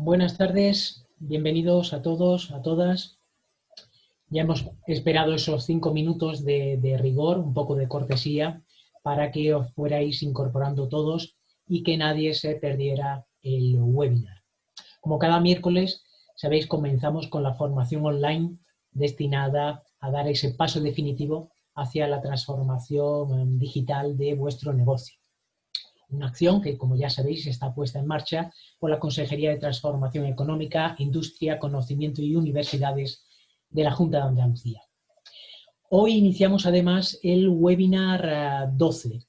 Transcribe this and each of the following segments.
Buenas tardes, bienvenidos a todos, a todas. Ya hemos esperado esos cinco minutos de, rigor, un poco de cortesía, para que os fuerais incorporando todos y que nadie se perdiera el webinar. Como cada miércoles, sabéis, comenzamos con la formación online destinada a dar ese paso definitivo hacia la transformación digital de vuestro negocio. Una acción que, como ya sabéis, está puesta en marcha por la Consejería de Transformación Económica, Industria, Conocimiento y Universidades de la Junta de Andalucía. Hoy iniciamos además el webinar 12 eh,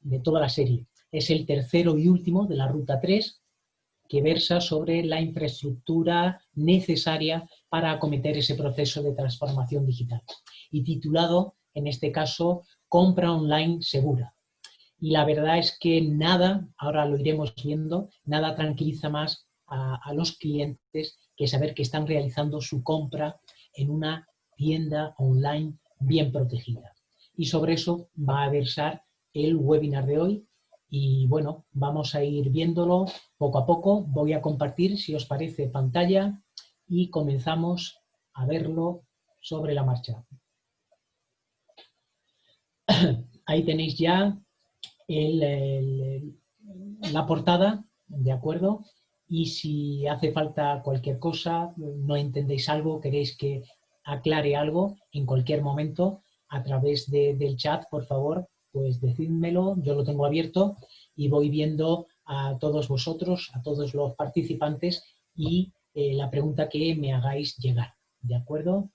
de toda la serie. Es el tercero y último de la Ruta 3 que versa sobre la infraestructura necesaria para acometer ese proceso de transformación digital. Y titulado, en este caso, Compra Online Segura, y la verdad es que nada, ahora lo iremos viendo, nada tranquiliza más a, los clientes que saber que están realizando su compra en una tienda online bien protegida. Y sobre eso va a versar el webinar de hoy y bueno, vamos a ir viéndolo poco a poco. Voy a compartir, si os parece, pantalla y comenzamos a verlo sobre la marcha. Ahí tenéis ya la portada, ¿de acuerdo? Y si hace falta cualquier cosa, no entendéis algo, queréis que aclare algo, en cualquier momento, a través del chat, por favor, pues decídmelo, yo lo tengo abierto y voy viendo a todos vosotros, a todos los participantes y eh, la pregunta que me hagáis llegar, ¿de acuerdo?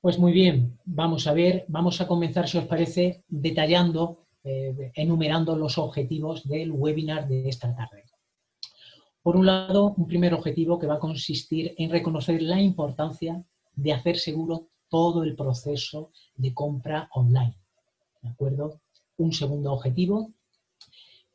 Pues muy bien, vamos a ver, vamos a comenzar, si os parece, detallando eh, enumerando los objetivos del webinar de esta tarde. Por un lado, un primer objetivo que va a consistir en reconocer la importancia de hacer seguro todo el proceso de compra online. ¿De acuerdo? Un segundo objetivo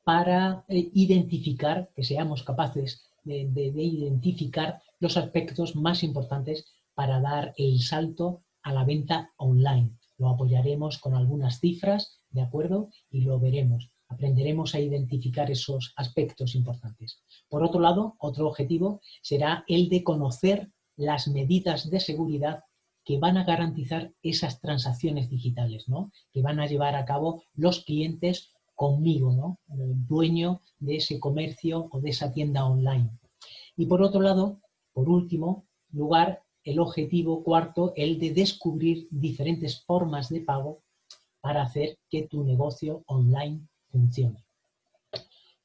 para eh, identificar, que seamos capaces de, de identificar los aspectos más importantes para dar el salto a la venta online. Lo apoyaremos con algunas cifras ¿de acuerdo? Y lo veremos. Aprenderemos a identificar esos aspectos importantes. Por otro lado, otro objetivo será el de conocer las medidas de seguridad que van a garantizar esas transacciones digitales, ¿no? Que van a llevar a cabo los clientes conmigo, ¿no? El dueño de ese comercio o de esa tienda online. Y por otro lado, por último lugar, el objetivo cuarto, el de descubrir diferentes formas de pago para hacer que tu negocio online funcione.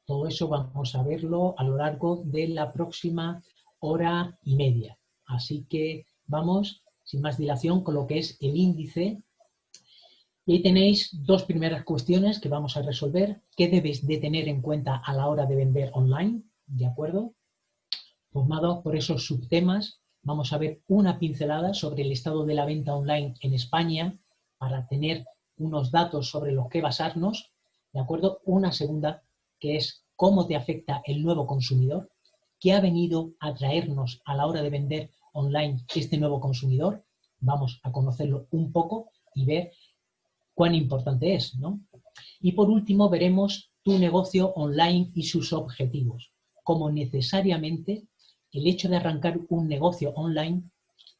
Todo eso vamos a verlo a lo largo de la próxima hora y media. Así que vamos, sin más dilación, con lo que es el índice. Y ahí tenéis dos primeras cuestiones que vamos a resolver. ¿Qué debes de tener en cuenta a la hora de vender online? ¿De acuerdo? Formado por esos subtemas, vamos a ver una pincelada sobre el estado de la venta online en España para tener unos datos sobre los que basarnos, ¿de acuerdo? Una segunda, que es cómo te afecta el nuevo consumidor, qué ha venido a traernos a la hora de vender online este nuevo consumidor, vamos a conocerlo un poco y ver cuán importante es, ¿no? Y por último veremos tu negocio online y sus objetivos, como necesariamente el hecho de arrancar un negocio online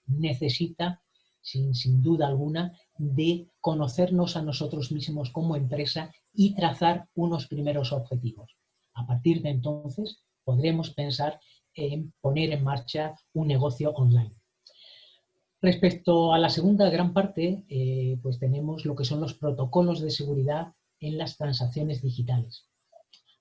necesita, sin, sin duda alguna, de conocernos a nosotros mismos como empresa y trazar unos primeros objetivos. A partir de entonces podremos pensar en poner en marcha un negocio online. Respecto a la segunda gran parte, eh, pues tenemos lo que son los protocolos de seguridad en las transacciones digitales.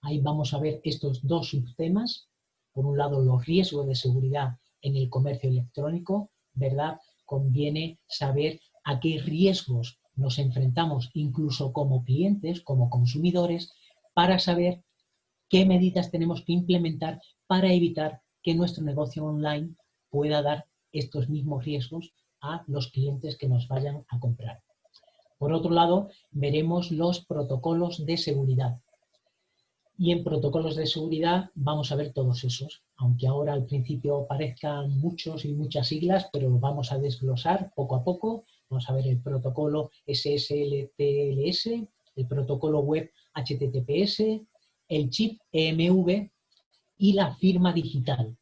Ahí vamos a ver estos dos subtemas. Por un lado, los riesgos de seguridad en el comercio electrónico, ¿verdad? Conviene saber a qué riesgos nos enfrentamos incluso como clientes, como consumidores, para saber qué medidas tenemos que implementar para evitar que nuestro negocio online pueda dar estos mismos riesgos a los clientes que nos vayan a comprar. Por otro lado, veremos los protocolos de seguridad. Y en protocolos de seguridad vamos a ver todos esos, aunque ahora al principio parezcan muchos y muchas siglas, pero vamos a desglosar poco a poco Vamos a ver el protocolo SSL-TLS, el protocolo web HTTPS, el chip EMV y la firma digital.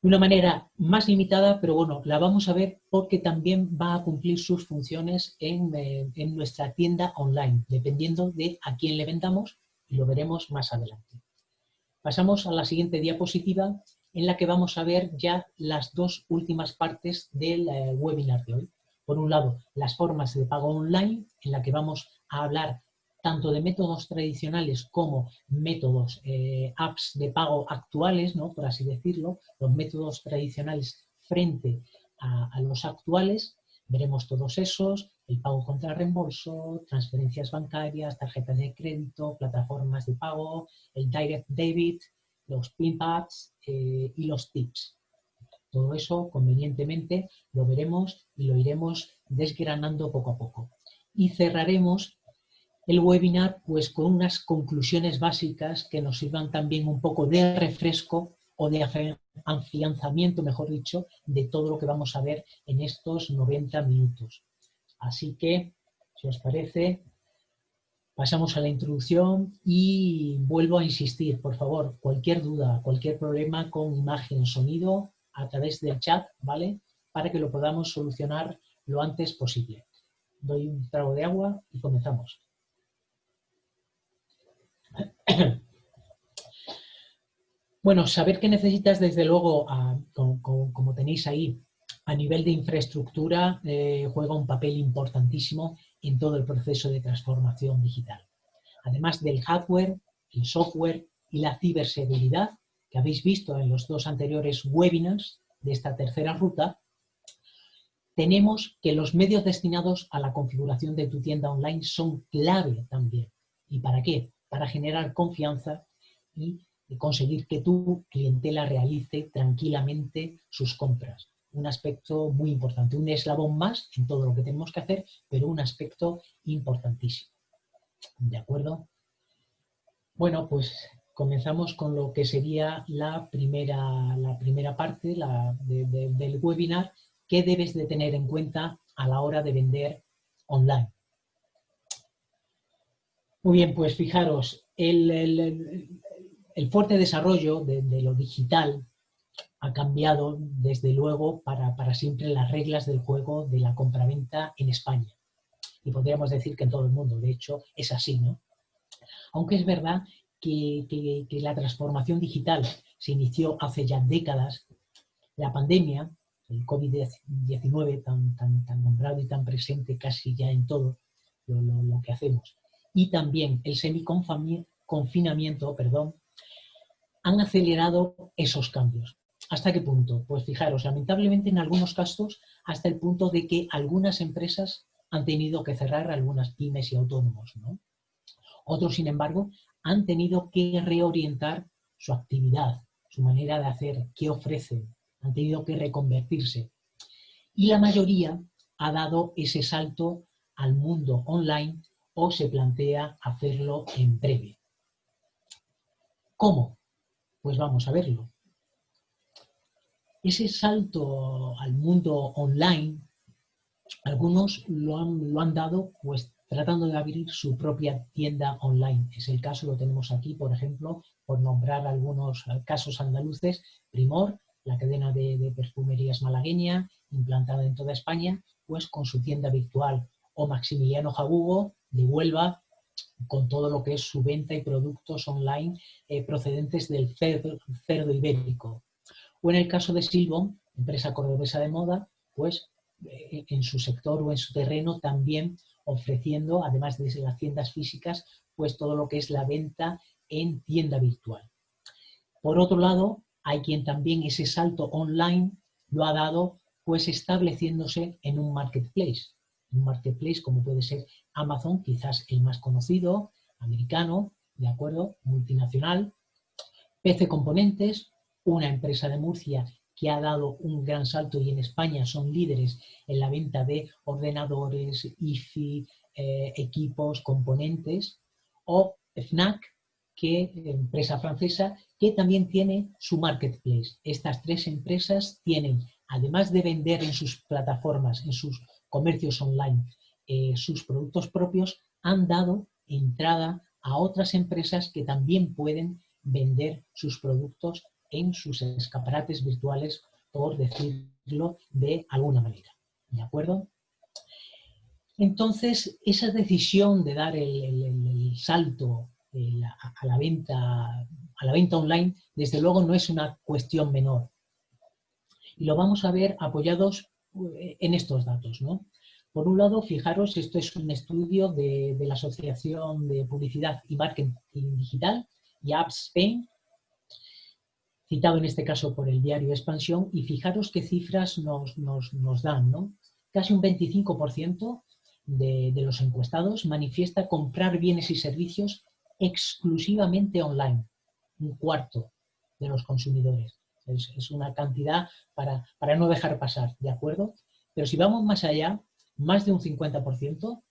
De una manera más limitada, pero bueno, la vamos a ver porque también va a cumplir sus funciones en, eh, en nuestra tienda online, dependiendo de a quién le vendamos y lo veremos más adelante. Pasamos a la siguiente diapositiva en la que vamos a ver ya las dos últimas partes del eh, webinar de hoy. Por un lado, las formas de pago online, en la que vamos a hablar tanto de métodos tradicionales como métodos, eh, apps de pago actuales, ¿no? por así decirlo, los métodos tradicionales frente a, los actuales, veremos todos esos, el pago contra reembolso, transferencias bancarias, tarjetas de crédito, plataformas de pago, el direct debit, los pinpads eh, y los tips. Todo eso, convenientemente, lo veremos y lo iremos desgranando poco a poco. Y cerraremos el webinar pues con unas conclusiones básicas que nos sirvan también un poco de refresco o de afianzamiento, mejor dicho, de todo lo que vamos a ver en estos 90 minutos. Así que, si os parece, pasamos a la introducción y vuelvo a insistir, por favor, cualquier duda, cualquier problema con imagen, sonido, a través del chat, ¿vale? Para que lo podamos solucionar lo antes posible. Doy un trago de agua y comenzamos. Bueno, saber que necesitas desde luego, como, tenéis ahí, a nivel de infraestructura, eh, juega un papel importantísimo en todo el proceso de transformación digital. Además del hardware, el software y la ciberseguridad, habéis visto en los dos anteriores webinars de esta tercera ruta, tenemos que los medios destinados a la configuración de tu tienda online son clave también. ¿Y para qué? para generar confianza y conseguir que tu clientela realice tranquilamente sus compras. Un aspecto muy importante, un eslabón más en todo lo que tenemos que hacer, pero un aspecto importantísimo. ¿De acuerdo? Bueno, pues comenzamos con lo que sería la primera, la primera parte del webinar que debes de tener en cuenta a la hora de vender online. Muy bien, pues fijaros, el, fuerte desarrollo de, lo digital ha cambiado desde luego para, siempre las reglas del juego de la compraventa en España. Y podríamos decir que en todo el mundo, de hecho, es así, ¿no? Aunque es verdad que, la transformación digital se inició hace ya décadas, la pandemia, el COVID-19 tan, tan, nombrado y tan presente casi ya en todo lo que hacemos, y también el semiconfinamiento perdón, han acelerado esos cambios. ¿Hasta qué punto? Pues fijaros, lamentablemente en algunos casos hasta el punto de que algunas empresas han tenido que cerrar algunas pymes y autónomos. Otros, sin embargo, han tenido que reorientar su actividad, su manera de hacer, qué ofrecen, han tenido que reconvertirse. Y la mayoría ha dado ese salto al mundo online o se plantea hacerlo en breve. ¿Cómo? Pues vamos a verlo. Ese salto al mundo online, algunos lo han, lo han dado pues tratando de abrir su propia tienda online. Es el caso, lo tenemos aquí, por ejemplo, por nombrar algunos casos andaluces, Primor, la cadena de, perfumerías malagueña, implantada en toda España, pues con su tienda virtual, o Maximiliano Jabugo, de Huelva con todo lo que es su venta y productos online eh, procedentes del cerdo, ibérico. O en el caso de Silbon, empresa cordobesa de moda, pues eh, en su sector o en su terreno también ofreciendo, además de las tiendas físicas, pues todo lo que es la venta en tienda virtual. Por otro lado, hay quien también ese salto online lo ha dado pues estableciéndose en un marketplace. Un marketplace como puede ser Amazon, quizás el más conocido, americano, de acuerdo, multinacional. PC Componentes, una empresa de Murcia que ha dado un gran salto y en España son líderes en la venta de ordenadores, IFI, eh, equipos, componentes, o FNAC, que empresa francesa, que también tiene su marketplace. Estas tres empresas tienen, además de vender en sus plataformas, en sus comercios online, eh, sus productos propios han dado entrada a otras empresas que también pueden vender sus productos en sus escaparates virtuales, por decirlo de alguna manera. ¿De acuerdo? Entonces, esa decisión de dar el, salto a, la venta, a la venta online, desde luego no es una cuestión menor. Y lo vamos a ver apoyados eh, en estos datos. ¿no? Por un lado, fijaros, esto es un estudio de, la Asociación de Publicidad y Marketing Digital, YAPS Spain, citado en este caso por el diario Expansión, y fijaros qué cifras nos, nos dan. ¿no? Casi un 25% de, los encuestados manifiesta comprar bienes y servicios exclusivamente online, un cuarto de los consumidores. Es, una cantidad para, para, no dejar pasar, ¿de acuerdo? Pero si vamos más allá, más de un 50%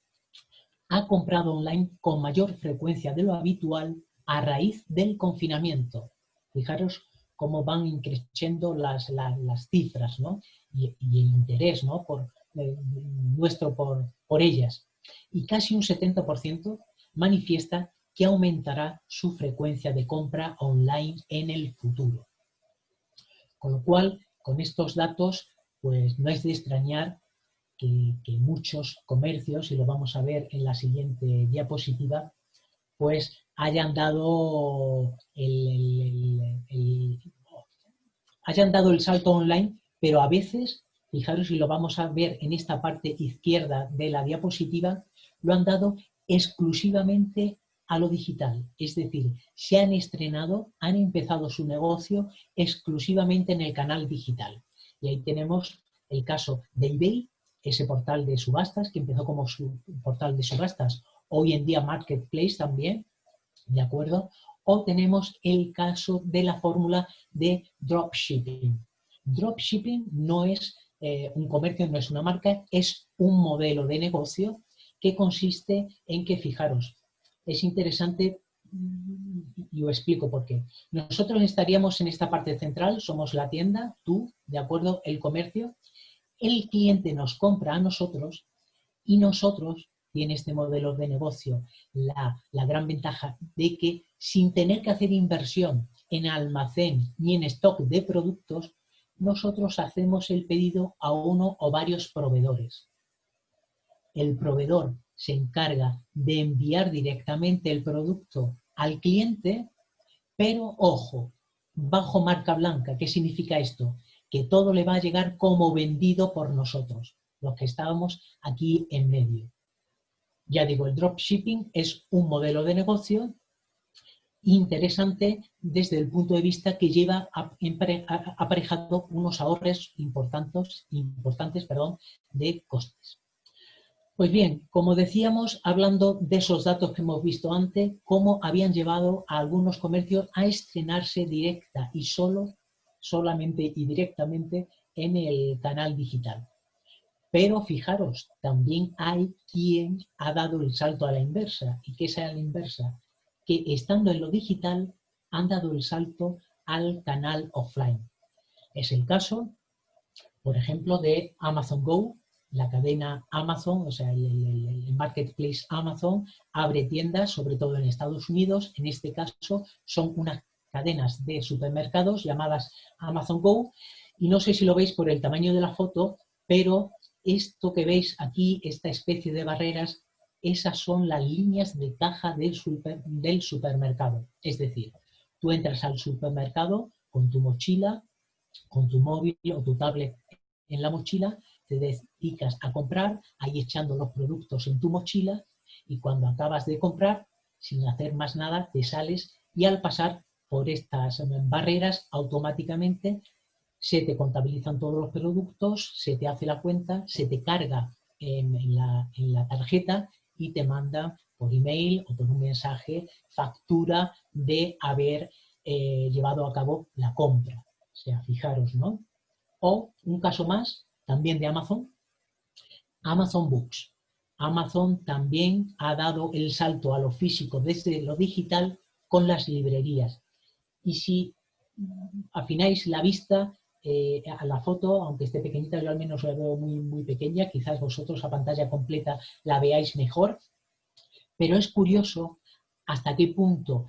ha comprado online con mayor frecuencia de lo habitual a raíz del confinamiento. Fijaros cómo van increciendo las, las, cifras ¿no? y, el interés ¿no? por, nuestro por, por ellas. Y casi un 70% manifiesta que aumentará su frecuencia de compra online en el futuro. Con lo cual, con estos datos, pues no es de extrañar que, muchos comercios, y lo vamos a ver en la siguiente diapositiva, pues hayan dado hayan dado el salto online, pero a veces fijaros y lo vamos a ver en esta parte izquierda de la diapositiva, lo han dado exclusivamente a lo digital. Es decir, se han estrenado, han empezado su negocio exclusivamente en el canal digital. Y ahí tenemos el caso de eBay, ese portal de subastas que empezó como su portal de subastas, hoy en día Marketplace también, ¿de acuerdo? O tenemos el caso de la fórmula de dropshipping. Dropshipping no es eh, un comercio no es una marca, es un modelo de negocio que consiste en que, fijaros, es interesante y os explico por qué. Nosotros estaríamos en esta parte central, somos la tienda, tú, ¿de acuerdo? El comercio. El cliente nos compra a nosotros y nosotros, tiene este modelo de negocio, la, la gran ventaja de que sin tener que hacer inversión en almacén ni en stock de productos, nosotros hacemos el pedido a uno o varios proveedores. El proveedor se encarga de enviar directamente el producto al cliente, pero ojo, bajo marca blanca. ¿Qué significa esto? Que todo le va a llegar como vendido por nosotros, los que estábamos aquí en medio. Ya digo, el dropshipping es un modelo de negocio interesante desde el punto de vista que lleva aparejado unos ahorros importantes, importantes perdón, de costes. Pues bien, como decíamos, hablando de esos datos que hemos visto antes, cómo habían llevado a algunos comercios a estrenarse directa y solo, solamente y directamente en el canal digital. Pero fijaros, también hay quien ha dado el salto a la inversa. ¿Y qué es a la inversa? que estando en lo digital han dado el salto al canal offline. Es el caso, por ejemplo, de Amazon Go, la cadena Amazon, o sea, el, marketplace Amazon, abre tiendas, sobre todo en Estados Unidos. En este caso son unas cadenas de supermercados llamadas Amazon Go. Y no sé si lo veis por el tamaño de la foto, pero esto que veis aquí, esta especie de barreras, esas son las líneas de caja del, del supermercado. Es decir, tú entras al supermercado con tu mochila, con tu móvil o tu tablet en la mochila, te dedicas a comprar, ahí echando los productos en tu mochila y cuando acabas de comprar, sin hacer más nada, te sales y al pasar por estas barreras automáticamente se te contabilizan todos los productos, se te hace la cuenta, se te carga en, la, en la tarjeta y te manda por email o por un mensaje factura de haber eh, llevado a cabo la compra. O sea, fijaros, ¿no? O un caso más, también de Amazon, Amazon Books. Amazon también ha dado el salto a lo físico desde lo digital con las librerías. Y si afináis la vista, eh, a la foto, aunque esté pequeñita, yo al menos la veo muy, muy pequeña, quizás vosotros a pantalla completa la veáis mejor, pero es curioso hasta qué punto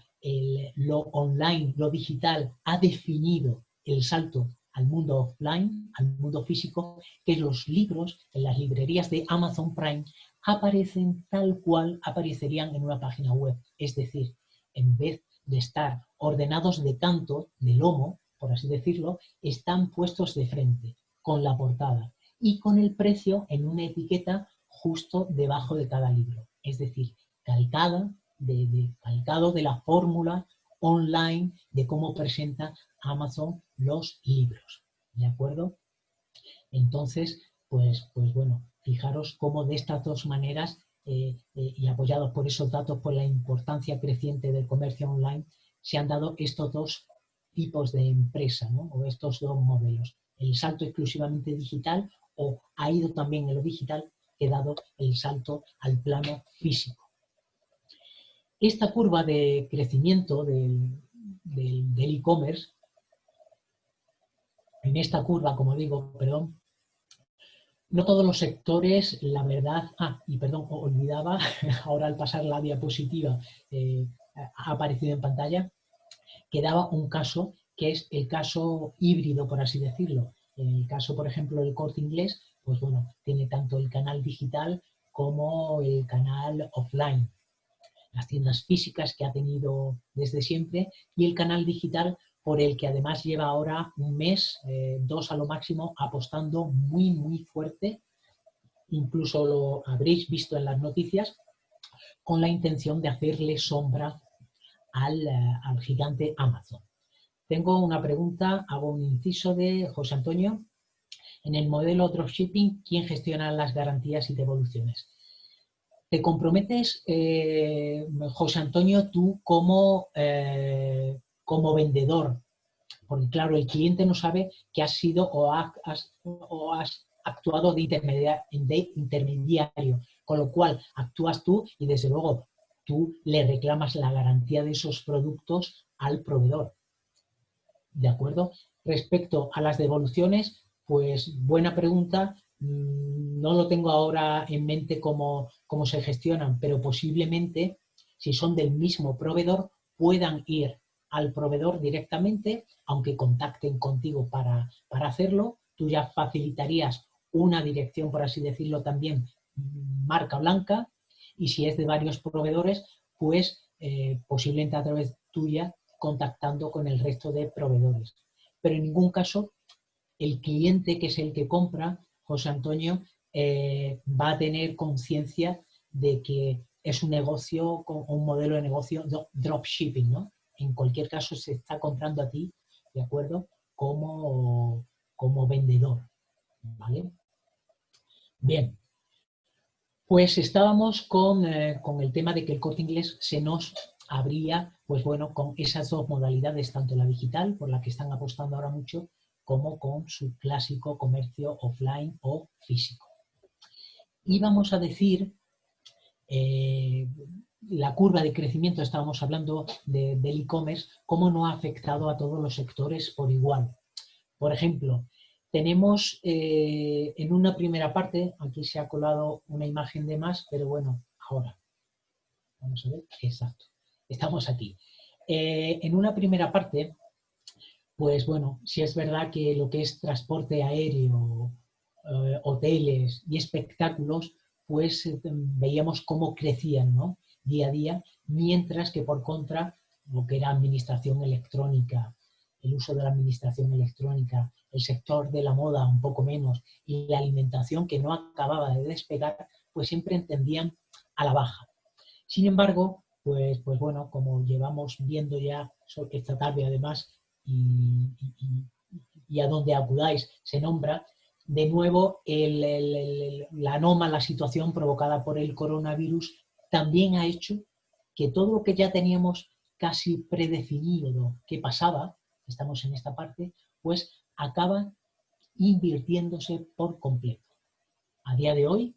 lo online, lo digital, ha definido el salto al mundo offline, al mundo físico, que los libros en las librerías de Amazon Prime aparecen tal cual aparecerían en una página web. Es decir, en vez de estar ordenados de canto, de lomo, por así decirlo, están puestos de frente, con la portada y con el precio en una etiqueta justo debajo de cada libro. Es decir, calcada, de, calcado de la fórmula online de cómo presenta Amazon los libros. ¿De acuerdo? Entonces, pues, pues bueno, fijaros cómo de estas dos maneras eh, eh, y apoyados por esos datos, por la importancia creciente del comercio online, se han dado estos dos tipos de empresa, ¿no? o estos dos modelos. El salto exclusivamente digital o ha ido también en lo digital, he dado el salto al plano físico. Esta curva de crecimiento del e-commerce, en esta curva, como digo, perdón, no todos los sectores, la verdad, ah, y perdón, olvidaba, ahora al pasar la diapositiva eh, ha aparecido en pantalla, quedaba un caso que es el caso híbrido, por así decirlo. En el caso, por ejemplo, del corte inglés, pues bueno, tiene tanto el canal digital como el canal offline. Las tiendas físicas que ha tenido desde siempre y el canal digital por el que además lleva ahora un mes, eh, dos a lo máximo, apostando muy, muy fuerte. Incluso lo habréis visto en las noticias, con la intención de hacerle sombra al, eh, al gigante Amazon. Tengo una pregunta, hago un inciso de José Antonio. En el modelo dropshipping, ¿quién gestiona las garantías y devoluciones? ¿Te comprometes, eh, José Antonio, tú como, eh, como vendedor? Porque claro, el cliente no sabe que has sido o has, o has actuado de, de intermediario, con lo cual actúas tú y desde luego tú le reclamas la garantía de esos productos al proveedor. ¿De acuerdo? Respecto a las devoluciones, pues buena pregunta. Mm, no lo tengo ahora en mente cómo, cómo se gestionan, pero posiblemente, si son del mismo proveedor, puedan ir al proveedor directamente, aunque contacten contigo para, para hacerlo. Tú ya facilitarías una dirección, por así decirlo, también marca blanca, y si es de varios proveedores, pues eh, posiblemente a través tuya contactando con el resto de proveedores. Pero en ningún caso el cliente, que es el que compra, José Antonio, eh, va a tener conciencia de que es un negocio, un modelo de negocio dropshipping, ¿no? En cualquier caso se está comprando a ti, ¿de acuerdo? Como, como vendedor, ¿vale? Bien, pues estábamos con, eh, con el tema de que el corte inglés se nos habría, pues bueno, con esas dos modalidades, tanto la digital, por la que están apostando ahora mucho, como con su clásico comercio offline o físico. Y vamos a decir, eh, la curva de crecimiento, estábamos hablando del e-commerce, cómo no ha afectado a todos los sectores por igual. Por ejemplo, tenemos eh, en una primera parte, aquí se ha colado una imagen de más, pero bueno, ahora. Vamos a ver, exacto estamos aquí. Eh, en una primera parte, pues bueno, si es verdad que lo que es transporte aéreo, eh, hoteles y espectáculos, pues veíamos cómo crecían ¿no? día a día, mientras que por contra lo que era administración electrónica, el uso de la administración electrónica, el sector de la moda un poco menos y la alimentación que no acababa de despegar, pues siempre entendían a la baja. Sin embargo, pues, pues bueno, como llevamos viendo ya esta tarde además y, a donde acudáis se nombra, de nuevo la anómala situación provocada por el coronavirus también ha hecho que todo lo que ya teníamos casi predefinido que pasaba, estamos en esta parte, pues acaba invirtiéndose por completo. A día de hoy,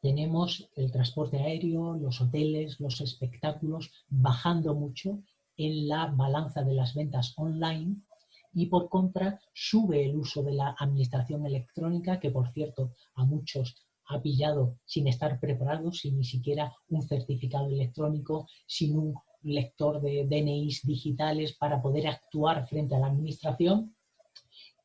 tenemos el transporte aéreo, los hoteles, los espectáculos bajando mucho en la balanza de las ventas online y por contra sube el uso de la administración electrónica que por cierto a muchos ha pillado sin estar preparados, sin ni siquiera un certificado electrónico, sin un lector de DNIs digitales para poder actuar frente a la administración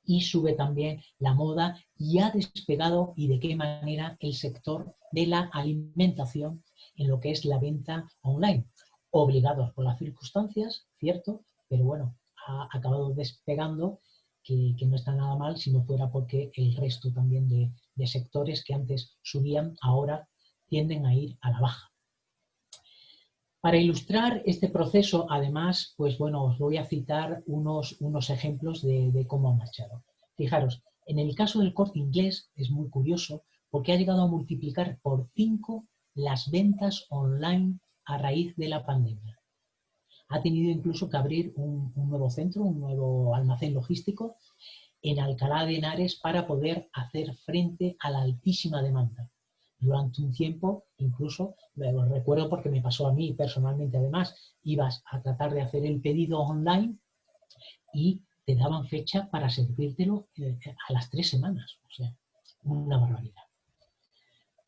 y sube también la moda y ha despegado y de qué manera el sector de la alimentación en lo que es la venta online. Obligados por las circunstancias, cierto, pero bueno, ha acabado despegando que, no está nada mal si no fuera porque el resto también de, de sectores que antes subían ahora tienden a ir a la baja. Para ilustrar este proceso, además, pues bueno, os voy a citar unos, unos ejemplos de, cómo ha marchado. Fijaros, en el caso del corte inglés es muy curioso porque ha llegado a multiplicar por cinco las ventas online a raíz de la pandemia. Ha tenido incluso que abrir un nuevo centro, un nuevo almacén logístico en Alcalá de Henares para poder hacer frente a la altísima demanda durante un tiempo, incluso, lo recuerdo porque me pasó a mí personalmente además, ibas a tratar de hacer el pedido online y te daban fecha para servírtelo eh, a las tres semanas, o sea, una barbaridad.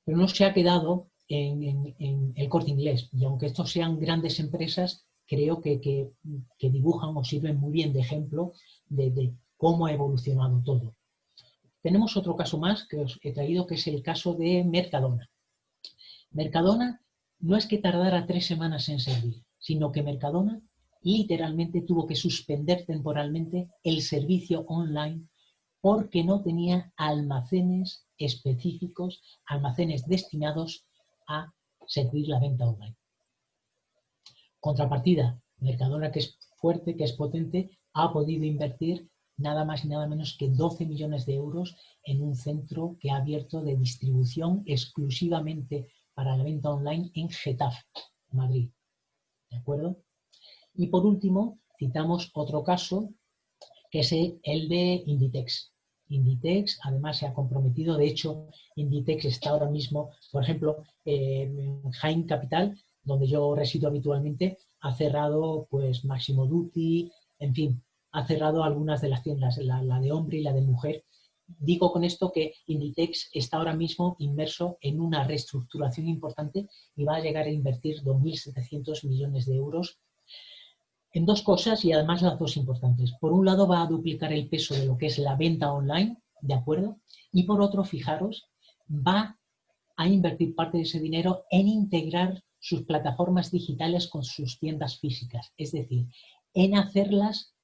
Pero no se ha quedado en, el corte inglés, y aunque estos sean grandes empresas, creo que, dibujan o sirven muy bien de ejemplo de cómo ha evolucionado todo. Tenemos otro caso más que os he traído, que es el caso de Mercadona. Mercadona no es que tardara tres semanas en servir, sino que Mercadona literalmente tuvo que suspender temporalmente el servicio online porque no tenía almacenes específicos, almacenes destinados a servir la venta online. Contrapartida, Mercadona, que es fuerte, que es potente, ha podido invertir nada más y nada menos que 12 millones de euros en un centro que ha abierto de distribución exclusivamente para la venta online en Getafe, Madrid. ¿De acuerdo? Y por último, citamos otro caso, que es el de Inditex. Inditex además se ha comprometido, de hecho, Inditex está ahora mismo, por ejemplo, en Jaén Capital, donde yo resido habitualmente, ha cerrado pues Máximo Duty, en fin, ha cerrado algunas de las tiendas, la, de hombre y la de mujer. Digo con esto que Inditex está ahora mismo inmerso en una reestructuración importante y va a llegar a invertir 2.700 millones de euros en dos cosas y además las dos importantes. Por un lado va a duplicar el peso de lo que es la venta online, ¿de acuerdo? Y por otro, fijaros, va a invertir parte de ese dinero en integrar sus plataformas digitales con sus tiendas físicas, es decir, en hacerlas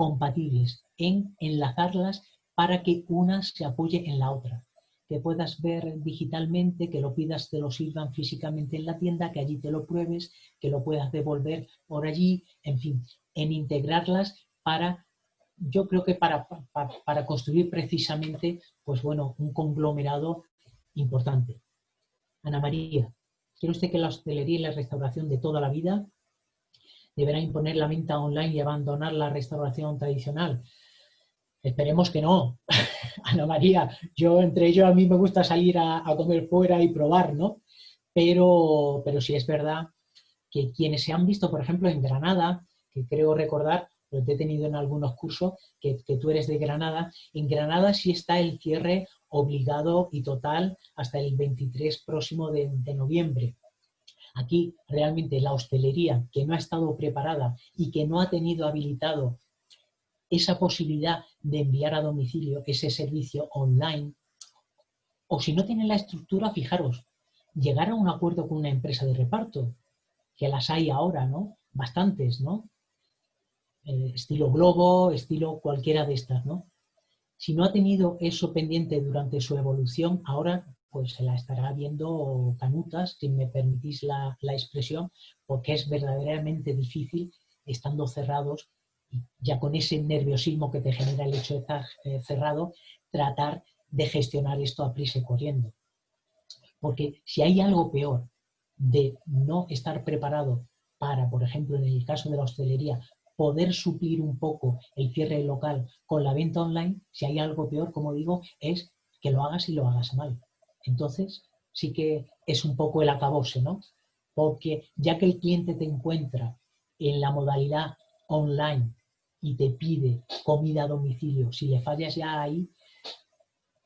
compatibles, en enlazarlas para que una se apoye en la otra. Que puedas ver digitalmente, que lo pidas, te lo sirvan físicamente en la tienda, que allí te lo pruebes, que lo puedas devolver por allí, en fin, en integrarlas para, yo creo que para, para, construir precisamente, pues bueno, un conglomerado importante. Ana María, ¿quiere usted que la hostelería y la restauración de toda la vida deberá imponer la venta online y abandonar la restauración tradicional. Esperemos que no, Ana María. Yo, entre ellos, a mí me gusta salir a, comer fuera y probar, ¿no? Pero, pero sí es verdad que quienes se han visto, por ejemplo, en Granada, que creo recordar, lo he tenido en algunos cursos, que, tú eres de Granada, en Granada sí está el cierre obligado y total hasta el 23 próximo de noviembre. Aquí realmente la hostelería que no ha estado preparada y que no ha tenido habilitado esa posibilidad de enviar a domicilio ese servicio online, o si no tiene la estructura, fijaros, llegar a un acuerdo con una empresa de reparto, que las hay ahora, ¿no? Bastantes, ¿no? Eh, estilo Globo, estilo cualquiera de estas, ¿no? Si no ha tenido eso pendiente durante su evolución, ahora pues se la estará viendo canutas, si me permitís la, expresión, porque es verdaderamente difícil, estando cerrados, ya con ese nerviosismo que te genera el hecho de estar eh, cerrado, tratar de gestionar esto a prisa y corriendo. Porque si hay algo peor de no estar preparado para, por ejemplo, en el caso de la hostelería, poder suplir un poco el cierre local con la venta online, si hay algo peor, como digo, es que lo hagas y lo hagas mal. Entonces, sí que es un poco el acabose, ¿no? Porque ya que el cliente te encuentra en la modalidad online y te pide comida a domicilio, si le fallas ya ahí,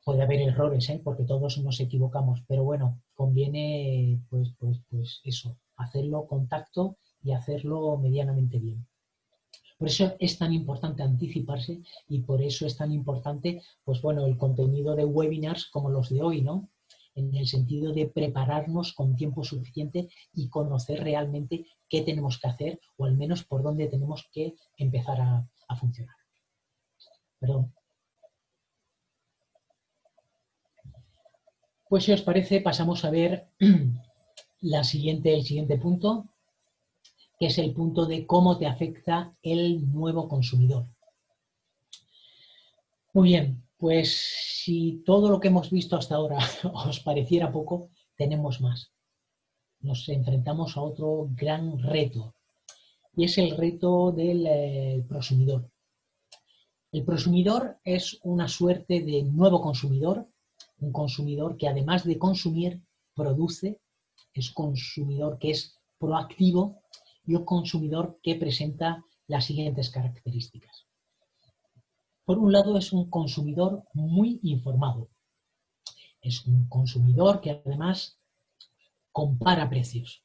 puede haber errores, ¿eh? porque todos nos equivocamos, pero bueno, conviene pues, pues, pues eso, hacerlo contacto y hacerlo medianamente bien. Por eso es tan importante anticiparse y por eso es tan importante, pues bueno, el contenido de webinars como los de hoy, ¿no? En el sentido de prepararnos con tiempo suficiente y conocer realmente qué tenemos que hacer o al menos por dónde tenemos que empezar a, funcionar. Perdón. Pues si os parece, pasamos a ver la siguiente, el siguiente punto, que es el punto de cómo te afecta el nuevo consumidor. Muy bien, pues si todo lo que hemos visto hasta ahora os pareciera poco, tenemos más. Nos enfrentamos a otro gran reto, y es el reto del eh, prosumidor. El prosumidor es una suerte de nuevo consumidor un consumidor que además de consumir, produce, es consumidor que es proactivo y un consumidor que presenta las siguientes características. Por un lado, es un consumidor muy informado. Es un consumidor que además compara precios.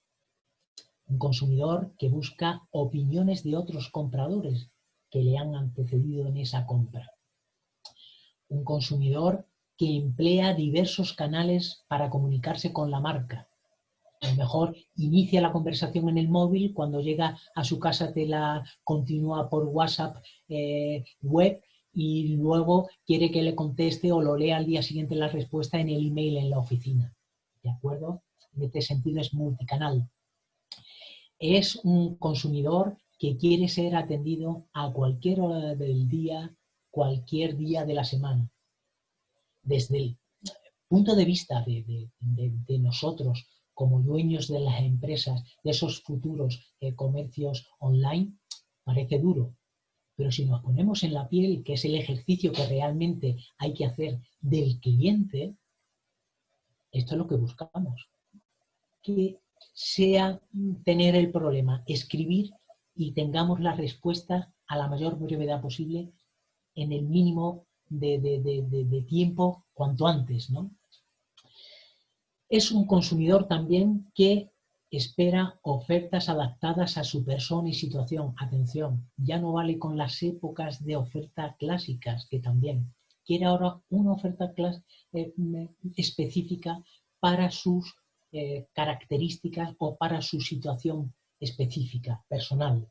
Un consumidor que busca opiniones de otros compradores que le han antecedido en esa compra. Un consumidor que emplea diversos canales para comunicarse con la marca. A lo mejor inicia la conversación en el móvil, cuando llega a su casa te la continúa por WhatsApp eh, web y luego quiere que le conteste o lo lea al día siguiente la respuesta en el email en la oficina. ¿De acuerdo? En este sentido es multicanal. Es un consumidor que quiere ser atendido a cualquier hora del día, cualquier día de la semana desde el punto de vista de, nosotros como dueños de las empresas, de esos futuros eh, comercios online, parece duro. Pero si nos ponemos en la piel, que es el ejercicio que realmente hay que hacer del cliente, esto es lo que buscamos. Que sea tener el problema, escribir y tengamos la respuesta a la mayor brevedad posible en el mínimo de, tiempo cuanto antes. ¿no? Es un consumidor también que espera ofertas adaptadas a su persona y situación. Atención, ya no vale con las épocas de oferta clásicas, que también quiere ahora una oferta eh, específica para sus eh, características o para su situación específica, personal.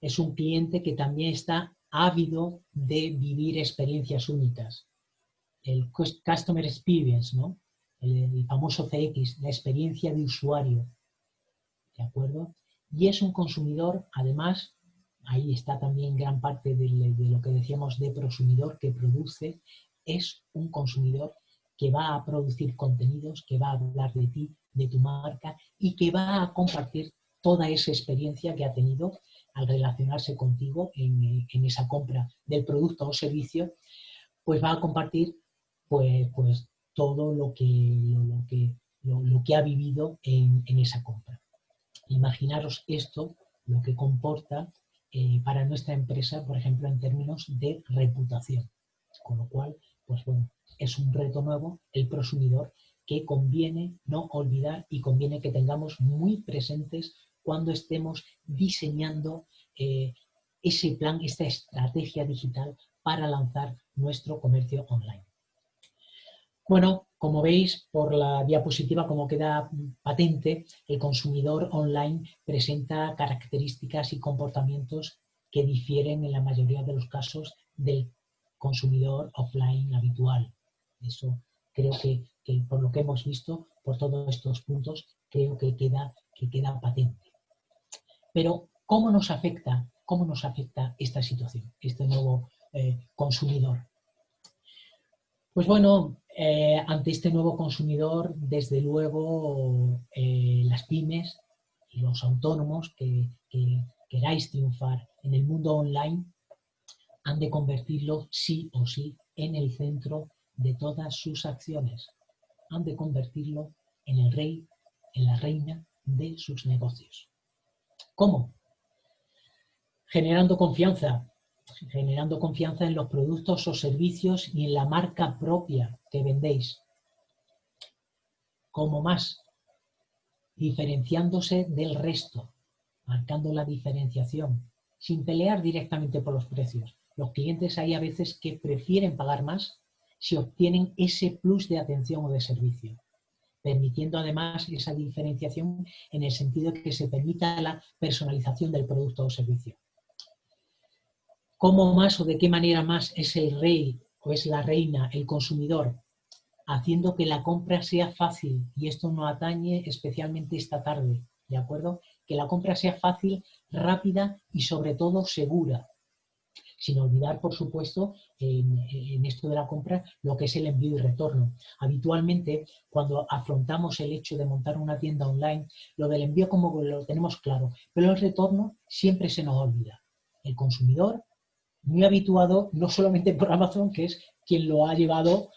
Es un cliente que también está ávido de vivir experiencias únicas. El Customer Experience, ¿no? El, famoso CX, la experiencia de usuario. ¿De acuerdo? Y es un consumidor, además, ahí está también gran parte de, lo que decíamos de prosumidor que produce, es un consumidor que va a producir contenidos, que va a hablar de ti, de tu marca y que va a compartir toda esa experiencia que ha tenido al relacionarse contigo en, esa compra del producto o servicio, pues va a compartir pues, pues todo lo que, lo, que, lo, que ha vivido en, esa compra. Imaginaros esto, lo que comporta eh, para nuestra empresa, por ejemplo, en términos de reputación. Con lo cual, pues bueno, es un reto nuevo el prosumidor que conviene no olvidar y conviene que tengamos muy presentes cuando estemos diseñando eh, ese plan, esta estrategia digital para lanzar nuestro comercio online. Bueno, como veis por la diapositiva, como queda patente, el consumidor online presenta características y comportamientos que difieren en la mayoría de los casos del consumidor offline habitual. Eso creo que, por lo que hemos visto, por todos estos puntos, creo que queda, que queda patente. Pero, ¿cómo nos afecta, cómo nos afecta esta situación, este nuevo eh, consumidor? Pues bueno, eh, ante este nuevo consumidor, desde luego, eh, las pymes y los autónomos que, que queráis triunfar en el mundo online han de convertirlo sí o sí en el centro de todas sus acciones. Han de convertirlo en el rey, en la reina de sus negocios. ¿Cómo? Generando confianza, generando confianza en los productos o servicios y en la marca propia que vendéis. ¿Cómo más? Diferenciándose del resto, marcando la diferenciación, sin pelear directamente por los precios. Los clientes hay a veces que prefieren pagar más si obtienen ese plus de atención o de servicio, permitiendo además esa diferenciación en el sentido que se permita la personalización del producto o servicio. ¿Cómo más o de qué manera más es el rey o es la reina, el consumidor, haciendo que la compra sea fácil? Y esto no atañe especialmente esta tarde, ¿de acuerdo? Que la compra sea fácil, rápida y sobre todo segura. Sin olvidar, por supuesto, en, esto de la compra, lo que es el envío y retorno. Habitualmente, cuando afrontamos el hecho de montar una tienda online, lo del envío como lo tenemos claro, pero el retorno siempre se nos olvida. El consumidor muy habituado, no solamente por Amazon, que es quien lo ha llevado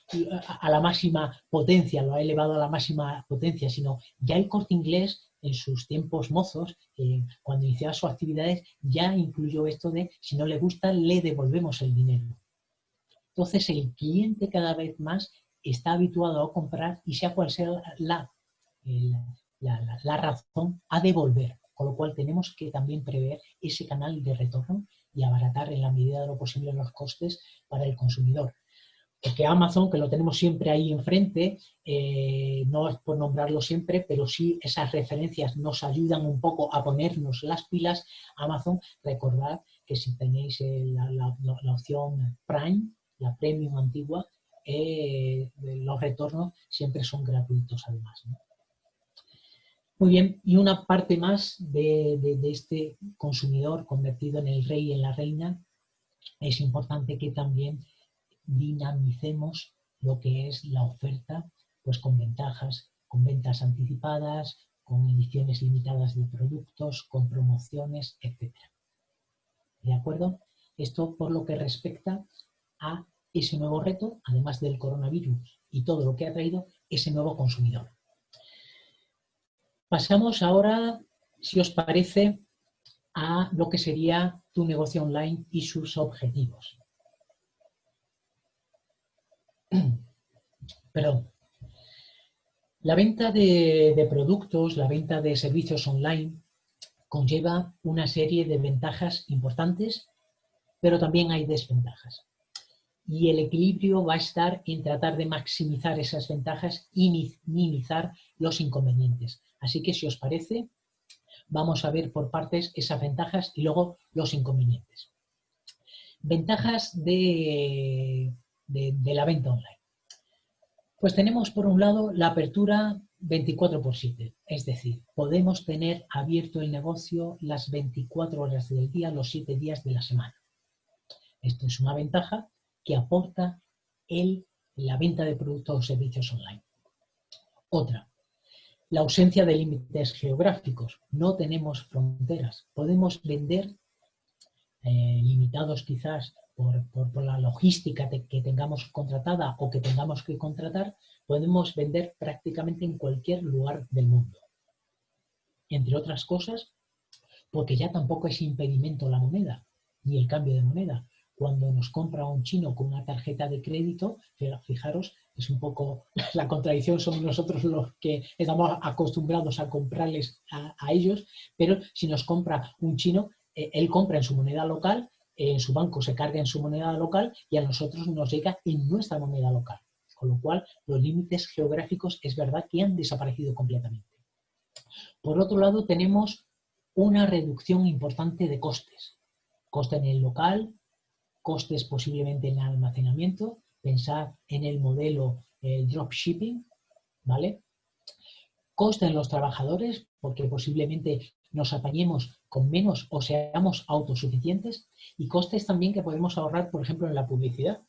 a la máxima potencia, lo ha elevado a la máxima potencia, sino ya el corte inglés en sus tiempos mozos, eh, cuando iniciaba sus actividades, ya incluyó esto de si no le gusta, le devolvemos el dinero. Entonces el cliente cada vez más está habituado a comprar y sea cual sea la, la, la razón, a devolver. Con lo cual tenemos que también prever ese canal de retorno y abaratar en la medida de lo posible los costes para el consumidor. Porque Amazon, que lo tenemos siempre ahí enfrente, eh, no es por nombrarlo siempre, pero sí esas referencias nos ayudan un poco a ponernos las pilas. Amazon, recordad que si tenéis eh, la, opción Prime, la Premium antigua, eh, los retornos siempre son gratuitos además. Muy bien, y una parte más de, este consumidor convertido en el rey y en la reina, es importante que también dinamicemos lo que es la oferta, pues con ventajas, con ventas anticipadas, con ediciones limitadas de productos, con promociones, etc. ¿De acuerdo? Esto por lo que respecta a ese nuevo reto, además del coronavirus y todo lo que ha traído ese nuevo consumidor. Pasamos ahora, si os parece, a lo que sería tu negocio online y sus objetivos. Perdón. La venta de, productos, la venta de servicios online conlleva una serie de ventajas importantes, pero también hay desventajas. Y el equilibrio va a estar en tratar de maximizar esas ventajas y minimizar los inconvenientes. Así que si os parece, vamos a ver por partes esas ventajas y luego los inconvenientes. Ventajas de, la venta online. Pues tenemos por un lado la apertura 24 por 7, es decir, podemos tener abierto el negocio las 24 horas del día, los 7 días de la semana. Esto es una ventaja que aporta el, la venta de productos o servicios online. Otra, la ausencia de límites geográficos. No tenemos fronteras. Podemos vender, eh, limitados quizás por, la logística que tengamos contratada o que tengamos que contratar, podemos vender prácticamente en cualquier lugar del mundo. Entre otras cosas, porque ya tampoco es impedimento la moneda, ni el cambio de moneda cuando nos compra un chino con una tarjeta de crédito, fijaros, es un poco la contradicción, somos nosotros los que estamos acostumbrados a comprarles a, ellos, pero si nos compra un chino, eh, él compra en su moneda local, en su banco se carga en su moneda local y a nosotros nos llega en nuestra moneda local. Con lo cual, los límites geográficos es verdad que han desaparecido completamente. Por otro lado, tenemos una reducción importante de costes. Coste en el local, costes posiblemente en almacenamiento, pensar en el modelo eh, dropshipping, ¿vale? Coste en los trabajadores, porque posiblemente nos apañemos con menos o seamos autosuficientes, y costes también que podemos ahorrar, por ejemplo, en la publicidad.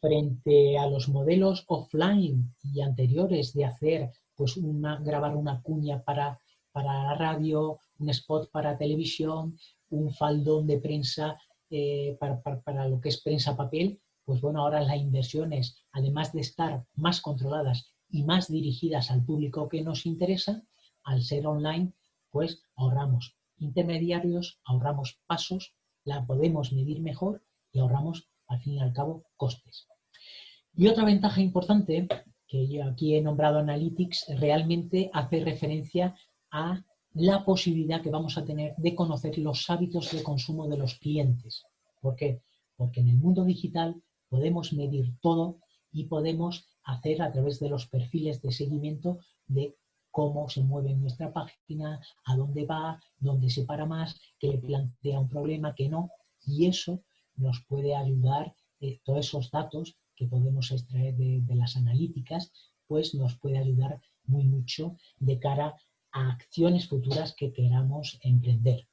Frente a los modelos offline y anteriores de hacer, pues, una, grabar una cuña para, para la radio, un spot para televisión, un faldón de prensa eh, para, lo que es prensa papel, pues bueno, ahora las inversiones, además de estar más controladas y más dirigidas al público que nos interesa, al ser online, pues ahorramos intermediarios, ahorramos pasos, la podemos medir mejor y ahorramos, al fin y al cabo, costes. Y otra ventaja importante, que yo aquí he nombrado Analytics, realmente hace referencia a la posibilidad que vamos a tener de conocer los hábitos de consumo de los clientes. ¿Por qué? Porque en el mundo digital podemos medir todo y podemos hacer a través de los perfiles de seguimiento de cómo se mueve nuestra página, a dónde va, dónde se para más, qué le plantea un problema, qué no. Y eso nos puede ayudar, eh, todos esos datos que podemos extraer de las analíticas, pues nos puede ayudar muy mucho de cara a acciones futuras que queramos emprender.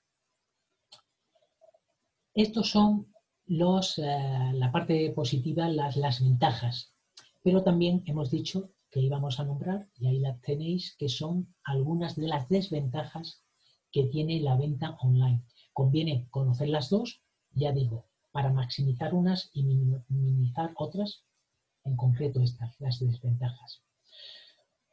Estos son eh, la parte positiva, las, las ventajas. Pero también hemos dicho que íbamos a nombrar, y ahí las tenéis, que son algunas de las desventajas que tiene la venta online. Conviene conocer las dos, ya digo, para maximizar unas y minimizar otras, en concreto estas, las desventajas.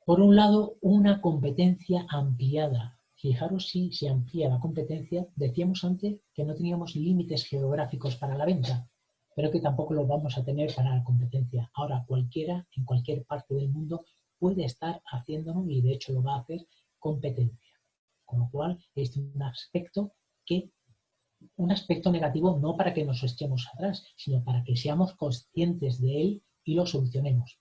Por un lado, una competencia ampliada. Fijaros si se amplía la competencia. Decíamos antes que no teníamos límites geográficos para la venta, pero que tampoco los vamos a tener para la competencia. Ahora cualquiera, en cualquier parte del mundo, puede estar haciéndonos, y de hecho lo va a hacer, competencia. Con lo cual, es un aspecto que un aspecto negativo no para que nos echemos atrás, sino para que seamos conscientes de él y lo solucionemos.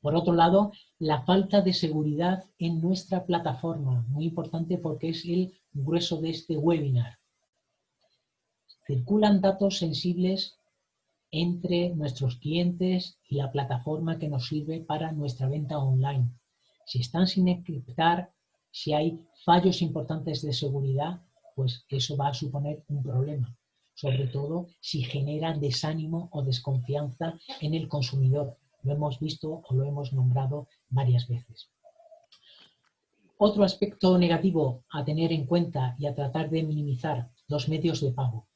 Por otro lado, la falta de seguridad en nuestra plataforma, muy importante porque es el grueso de este webinar. Circulan datos sensibles entre nuestros clientes y la plataforma que nos sirve para nuestra venta online. Si están sin encriptar, si hay fallos importantes de seguridad, pues eso va a suponer un problema, sobre todo si genera desánimo o desconfianza en el consumidor, lo hemos visto o lo hemos nombrado varias veces. Otro aspecto negativo a tener en cuenta y a tratar de minimizar los medios de pago,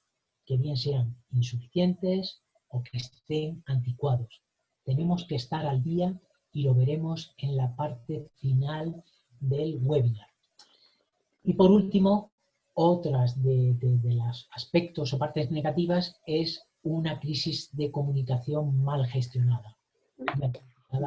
que bien sean insuficientes o que estén anticuados. Tenemos que estar al día y lo veremos en la parte final del webinar. Y por último, otras de, de los aspectos o partes negativas es una crisis de comunicación mal gestionada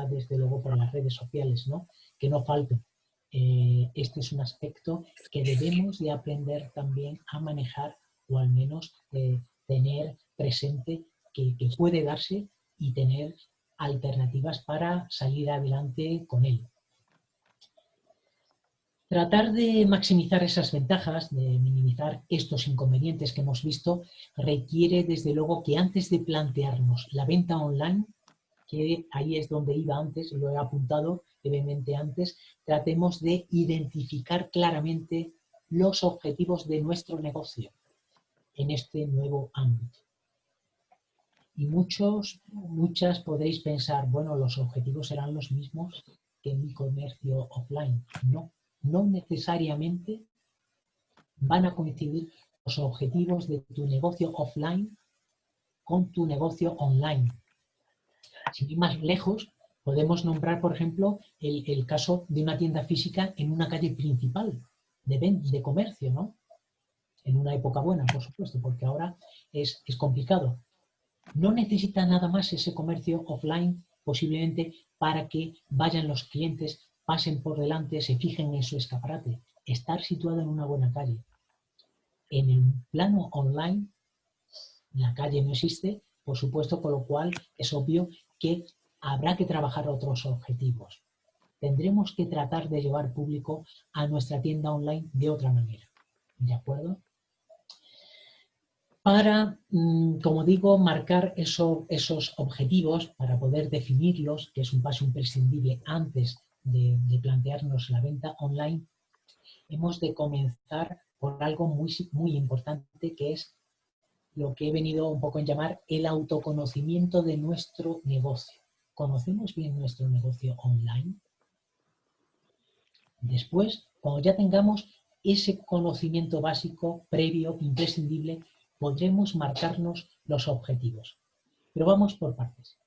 desde luego por las redes sociales, ¿no? Que no falten. Eh, este es un aspecto que debemos de aprender también a manejar o al menos eh, tener presente que puede darse y tener alternativas para salir adelante con él. Tratar de maximizar esas ventajas, de minimizar estos inconvenientes que hemos visto, requiere desde luego que antes de plantearnos la venta online, que ahí es donde iba antes, lo he apuntado brevemente antes, tratemos de identificar claramente los objetivos de nuestro negocio en este nuevo ámbito. Y muchos, muchas podéis pensar, bueno, los objetivos serán los mismos que mi comercio offline. No, no necesariamente van a coincidir los objetivos de tu negocio offline con tu negocio online. Sin ir más lejos, podemos nombrar, por ejemplo, el, caso de una tienda física en una calle principal de, de comercio, ¿no? En una época buena, por supuesto, porque ahora es, es complicado. No necesita nada más ese comercio offline posiblemente para que vayan los clientes, pasen por delante, se fijen en su escaparate. Estar situado en una buena calle. En el plano online, la calle no existe, por supuesto, con lo cual es obvio que habrá que trabajar otros objetivos. Tendremos que tratar de llevar público a nuestra tienda online de otra manera. ¿De acuerdo? Para, mm, como digo, marcar esos objetivos, para poder definirlos, que es un paso imprescindible antes de, de plantearnos la venta online, hemos de comenzar por algo muy, muy importante que es lo que he venido un poco en llamar el autoconocimiento de nuestro negocio. ¿Conocemos bien nuestro negocio online? Después, cuando ya tengamos ese conocimiento básico, previo, imprescindible, podremos marcarnos los objetivos. Pero vamos por partes.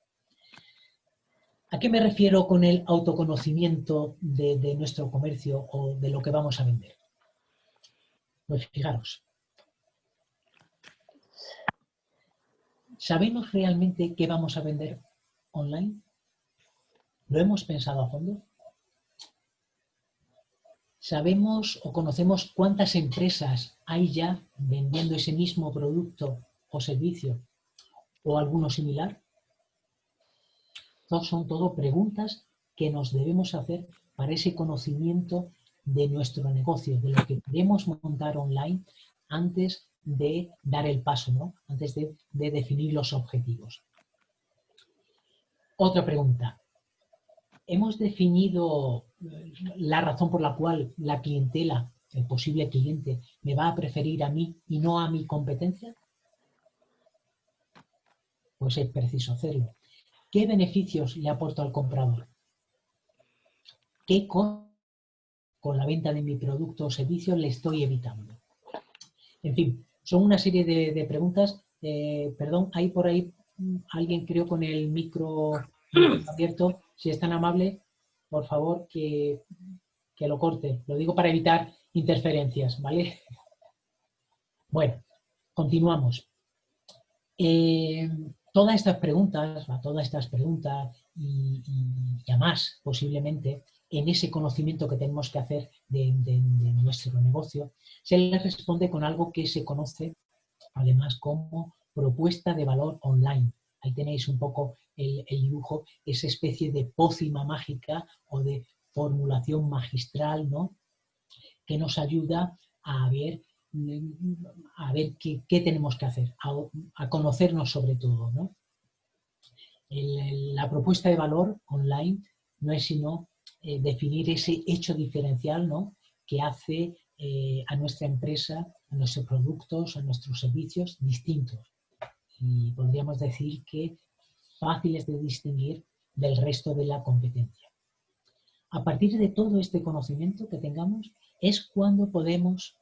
¿A qué me refiero con el autoconocimiento de, nuestro comercio o de lo que vamos a vender? Pues fijaros, ¿Sabemos realmente qué vamos a vender online? ¿Lo hemos pensado a fondo? ¿Sabemos o conocemos cuántas empresas hay ya vendiendo ese mismo producto o servicio o alguno similar? son todo preguntas que nos debemos hacer para ese conocimiento de nuestro negocio, de lo que queremos montar online antes de dar el paso, ¿no? antes de, de definir los objetivos. Otra pregunta. ¿Hemos definido eh, la razón por la cual la clientela, el posible cliente, me va a preferir a mí y no a mi competencia? Pues es preciso hacerlo. ¿Qué beneficios le aporto al comprador? ¿Qué con la venta de mi producto o servicio le estoy evitando? En fin, son una serie de, preguntas. Eh, perdón, hay por ahí alguien creo con el micro abierto. Si es tan amable, por favor, que, lo corte. Lo digo para evitar interferencias, ¿vale? Bueno, continuamos. Eh, todas estas preguntas, todas estas preguntas y, ya más posiblemente, en ese conocimiento que tenemos que hacer de, nuestro negocio, se le responde con algo que se conoce además como propuesta de valor online. Ahí tenéis un poco el, el dibujo, esa especie de pócima mágica o de formulación magistral, ¿no? Que nos ayuda a ver a ver qué, tenemos que hacer, a, conocernos sobre todo. ¿no? la propuesta de valor online no es sino eh, definir ese hecho diferencial ¿no? que hace eh, a nuestra empresa, a nuestros productos, a nuestros servicios distintos. Y podríamos decir que fáciles de distinguir del resto de la competencia. A partir de todo este conocimiento que tengamos es cuando podemos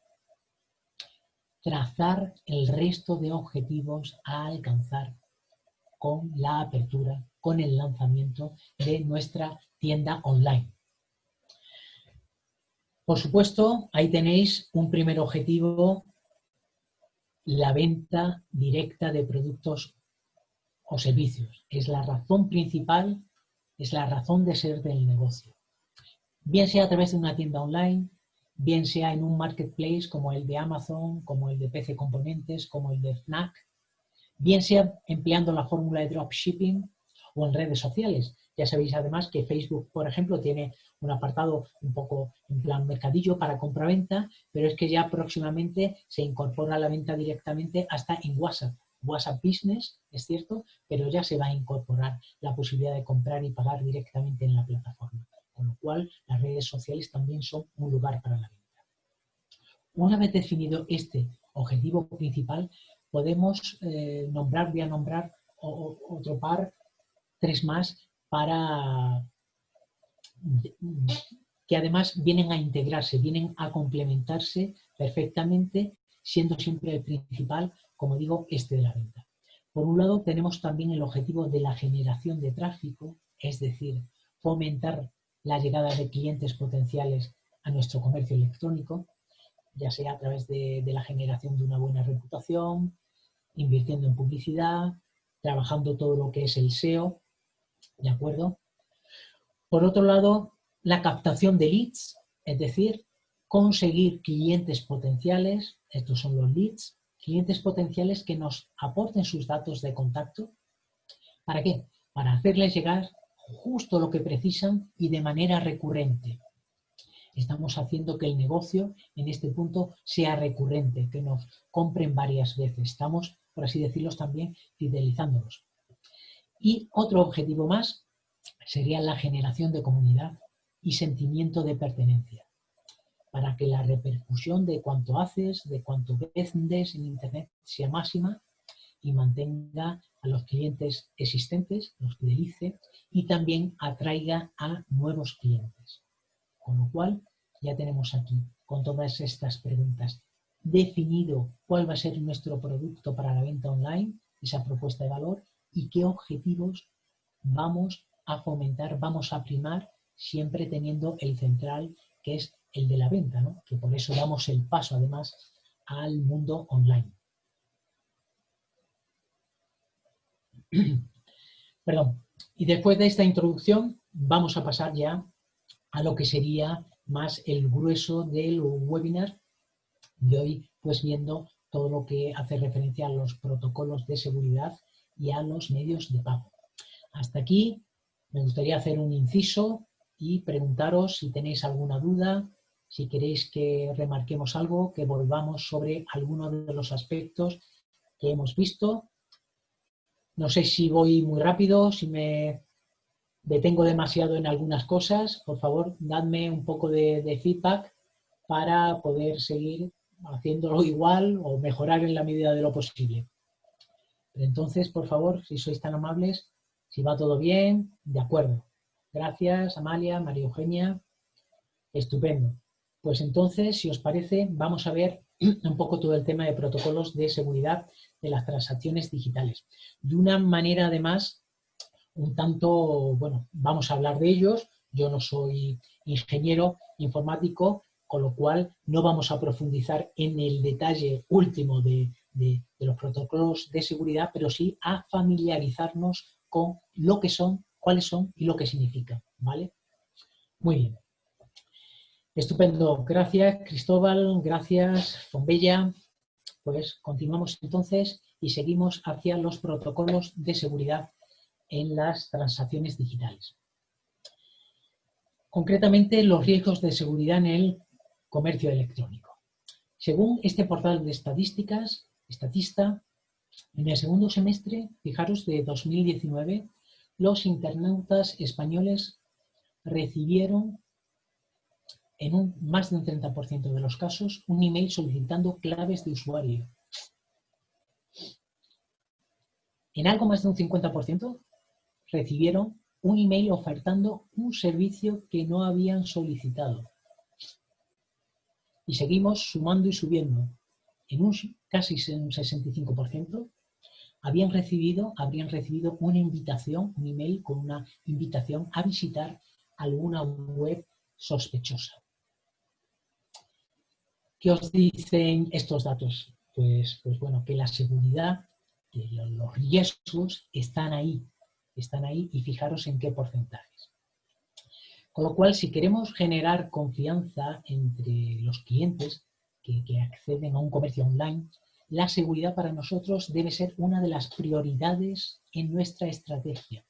trazar el resto de objetivos a alcanzar con la apertura, con el lanzamiento de nuestra tienda online. Por supuesto, ahí tenéis un primer objetivo, la venta directa de productos o servicios. Es la razón principal, es la razón de ser del negocio. Bien sea a través de una tienda online, bien sea en un marketplace como el de Amazon, como el de PC Componentes, como el de Fnac, bien sea empleando la fórmula de dropshipping o en redes sociales. Ya sabéis además que Facebook, por ejemplo, tiene un apartado un poco en plan mercadillo para compra-venta, pero es que ya próximamente se incorpora la venta directamente hasta en WhatsApp. WhatsApp Business, es cierto, pero ya se va a incorporar la posibilidad de comprar y pagar directamente en la plataforma con lo cual las redes sociales también son un lugar para la venta. Una vez definido este objetivo principal, podemos eh, nombrar, voy a nombrar otro par, tres más, para que además vienen a integrarse, vienen a complementarse perfectamente, siendo siempre el principal, como digo, este de la venta. Por un lado, tenemos también el objetivo de la generación de tráfico, es decir, fomentar la llegada de clientes potenciales a nuestro comercio electrónico, ya sea a través de, la generación de una buena reputación, invirtiendo en publicidad, trabajando todo lo que es el SEO, ¿de acuerdo? Por otro lado, la captación de leads, es decir, conseguir clientes potenciales, estos son los leads, clientes potenciales que nos aporten sus datos de contacto. ¿Para qué? Para hacerles llegar justo lo que precisan y de manera recurrente. Estamos haciendo que el negocio en este punto sea recurrente, que nos compren varias veces. Estamos, por así decirlo, también fidelizándolos. Y otro objetivo más sería la generación de comunidad y sentimiento de pertenencia, para que la repercusión de cuanto haces, de cuanto vendes en Internet sea máxima y mantenga a los clientes existentes, los fidelice y también atraiga a nuevos clientes. Con lo cual, ya tenemos aquí, con todas estas preguntas, definido cuál va a ser nuestro producto para la venta online, esa propuesta de valor, y qué objetivos vamos a fomentar, vamos a primar, siempre teniendo el central, que es el de la venta, ¿no? que por eso damos el paso además al mundo online. Perdón. Y después de esta introducción vamos a pasar ya a lo que sería más el grueso del webinar de hoy, pues viendo todo lo que hace referencia a los protocolos de seguridad y a los medios de pago. Hasta aquí me gustaría hacer un inciso y preguntaros si tenéis alguna duda, si queréis que remarquemos algo, que volvamos sobre alguno de los aspectos que hemos visto. No sé si voy muy rápido, si me detengo demasiado en algunas cosas. Por favor, dadme un poco de, de feedback para poder seguir haciéndolo igual o mejorar en la medida de lo posible. Entonces, por favor, si sois tan amables, si va todo bien, de acuerdo. Gracias, Amalia, María Eugenia. Estupendo. Pues entonces, si os parece, vamos a ver un poco todo el tema de protocolos de seguridad de las transacciones digitales. De una manera, además, un tanto, bueno, vamos a hablar de ellos. Yo no soy ingeniero informático, con lo cual no vamos a profundizar en el detalle último de, los protocolos de seguridad, pero sí a familiarizarnos con lo que son, cuáles son y lo que significan, ¿vale? Muy bien. Estupendo. Gracias, Cristóbal. Gracias, Fombella. Pues continuamos entonces y seguimos hacia los protocolos de seguridad en las transacciones digitales. Concretamente, los riesgos de seguridad en el comercio electrónico. Según este portal de estadísticas, Estatista, en el segundo semestre, fijaros, de 2019, los internautas españoles recibieron en un, más de un 30% de los casos un email solicitando claves de usuario. En algo más de un 50% recibieron un email ofertando un servicio que no habían solicitado y seguimos sumando y subiendo. En un casi un 65% habían recibido, habrían recibido una invitación, un email con una invitación a visitar alguna web sospechosa. ¿Qué os dicen estos datos? Pues, pues bueno, que la seguridad, que los riesgos están ahí, están ahí y fijaros en qué porcentajes. Con lo cual, si queremos generar confianza entre los clientes que, acceden a un comercio online, la seguridad para nosotros debe ser una de las prioridades en nuestra estrategia,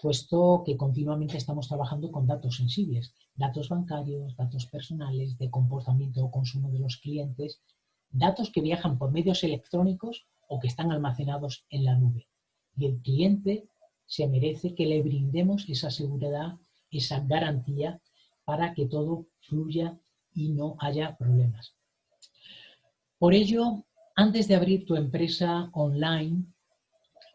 puesto que continuamente estamos trabajando con datos sensibles, datos bancarios, datos personales, de comportamiento o consumo de los clientes, datos que viajan por medios electrónicos o que están almacenados en la nube. Y el cliente se merece que le brindemos esa seguridad esa garantía para que todo fluya y no haya problemas. Por ello, antes de abrir tu empresa online,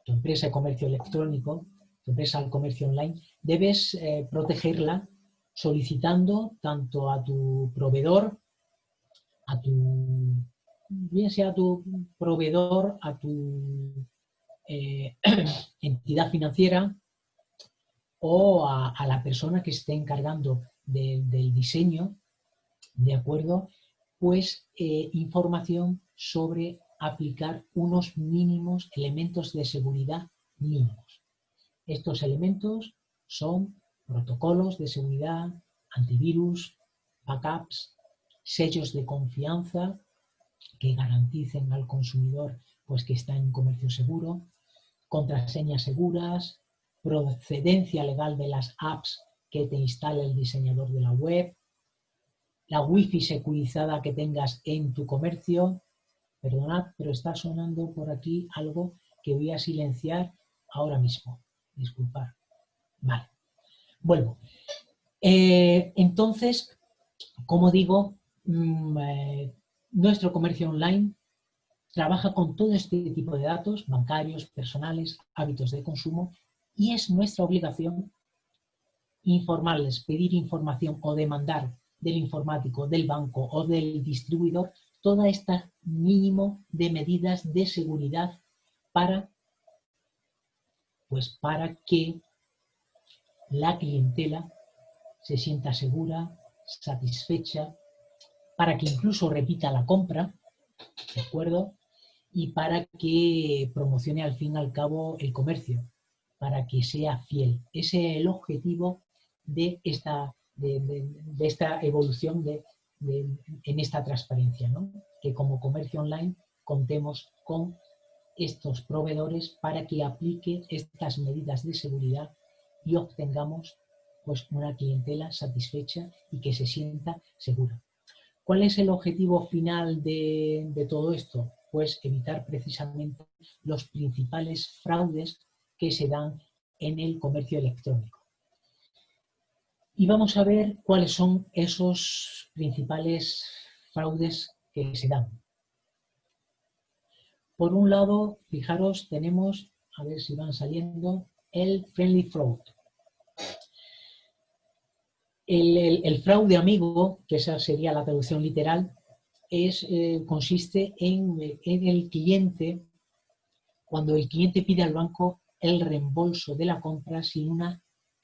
tu empresa de comercio electrónico, tu empresa de comercio online, debes eh, protegerla solicitando tanto a tu proveedor, a tu, bien sea tu proveedor, a tu eh, entidad financiera, o a, la persona que esté encargando del diseño, ¿de acuerdo? Pues eh, información sobre aplicar unos mínimos elementos de seguridad mínimos. Estos elementos son protocolos de seguridad, antivirus, backups, sellos de confianza que garanticen al consumidor pues, que está en comercio seguro, contraseñas seguras, procedencia legal de las apps que te instala el diseñador de la web, la wifi securizada que tengas en tu comercio. Perdonad, pero está sonando por aquí algo que voy a silenciar ahora mismo. Disculpad. Vale. Vuelvo. Eh, entonces, como digo, mm, eh, nuestro comercio online trabaja con todo este tipo de datos, bancarios, personales, hábitos de consumo, y es nuestra obligación informarles, pedir información o demandar del informático, del banco o del distribuidor toda esta mínimo de medidas de seguridad para, pues para que la clientela se sienta segura, satisfecha, para que incluso repita la compra, ¿de acuerdo? Y para que promocione al fin y al cabo el comercio para que sea fiel. Ese es el objetivo de esta, de, esta evolución de, en esta transparencia, ¿no? que como comercio online contemos con estos proveedores para que aplique estas medidas de seguridad y obtengamos pues, una clientela satisfecha y que se sienta segura. ¿Cuál es el objetivo final de, de todo esto? Pues evitar precisamente los principales fraudes que se dan en el comercio electrónico. Y vamos a ver cuáles son esos principales fraudes que se dan. Por un lado, fijaros, tenemos, a ver si van saliendo, el friendly fraud. El, fraude amigo, que esa sería la traducción literal, es, eh, consiste en, en el cliente, cuando el cliente pide al banco el reembolso de la compra sin una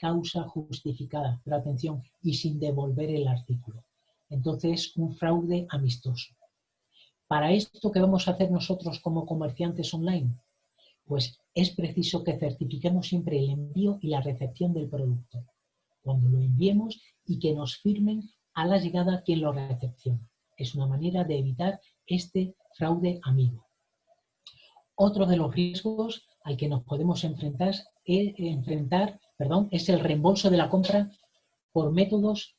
causa justificada, pero atención, y sin devolver el artículo. Entonces, un fraude amistoso. Para esto, ¿qué vamos a hacer nosotros como comerciantes online? Pues es preciso que certifiquemos siempre el envío y la recepción del producto. Cuando lo enviemos y que nos firmen a la llegada quien lo recepciona. Es una manera de evitar este fraude amigo. Otro de los riesgos al que nos podemos enfrentar, es, enfrentar perdón, es el reembolso de la compra por métodos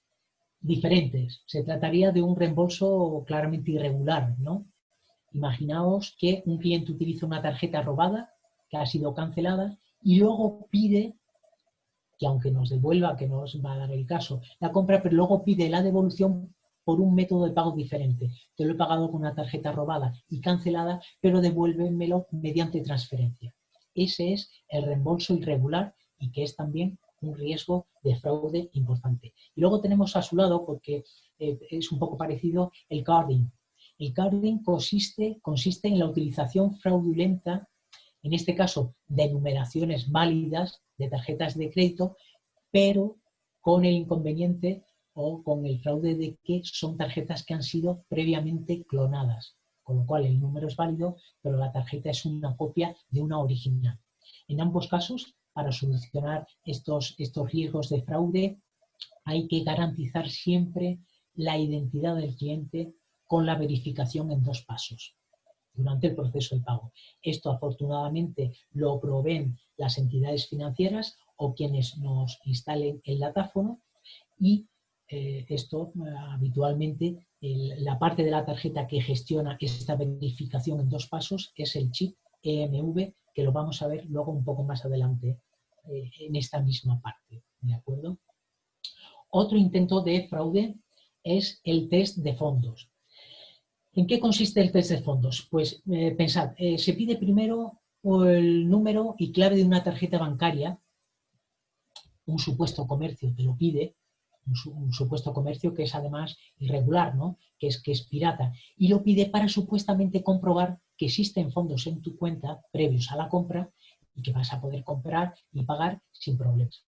diferentes. Se trataría de un reembolso claramente irregular, ¿no? Imaginaos que un cliente utiliza una tarjeta robada que ha sido cancelada y luego pide, que aunque nos devuelva, que no os va a dar el caso, la compra, pero luego pide la devolución por un método de pago diferente. Te lo he pagado con una tarjeta robada y cancelada, pero devuélvemelo mediante transferencia. Ese es el reembolso irregular y que es también un riesgo de fraude importante. Y luego tenemos a su lado, porque eh, es un poco parecido, el carding. El carding consiste, consiste en la utilización fraudulenta, en este caso de numeraciones válidas de tarjetas de crédito, pero con el inconveniente o con el fraude de que son tarjetas que han sido previamente clonadas, con lo cual el número es válido, pero la tarjeta es una copia de una original. En ambos casos para solucionar estos, estos riesgos de fraude hay que garantizar siempre la identidad del cliente con la verificación en dos pasos durante el proceso de pago. Esto afortunadamente lo proveen las entidades financieras o quienes nos instalen el datáfono y eh, esto habitualmente la parte de la tarjeta que gestiona esta verificación en dos pasos es el chip EMV que lo vamos a ver luego un poco más adelante eh, en esta misma parte. ¿De acuerdo? Otro intento de fraude es el test de fondos. ¿En qué consiste el test de fondos? Pues eh, pensad, eh, se pide primero el número y clave de una tarjeta bancaria, un supuesto comercio te lo pide, un, supuesto comercio que es además irregular, ¿no? que, es, que es pirata, y lo pide para supuestamente comprobar existen fondos en tu cuenta previos a la compra y que vas a poder comprar y pagar sin problemas.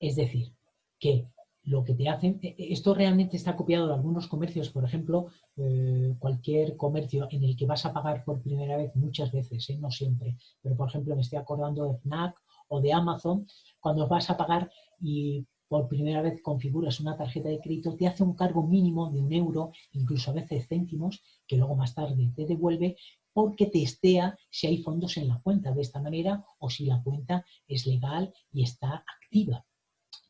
Es decir, que lo que te hacen, e, e, esto realmente está copiado de algunos comercios, por ejemplo, eh, cualquier comercio en el que vas a pagar por primera vez muchas veces, ¿eh? no siempre, pero por ejemplo me estoy acordando de FNAC o de Amazon, cuando vas a pagar y por primera vez configuras una tarjeta de crédito, te hace un cargo mínimo de un euro, incluso a veces céntimos, que luego más tarde te devuelve, porque testea si hay fondos en la cuenta de esta manera o si la cuenta es legal y está activa.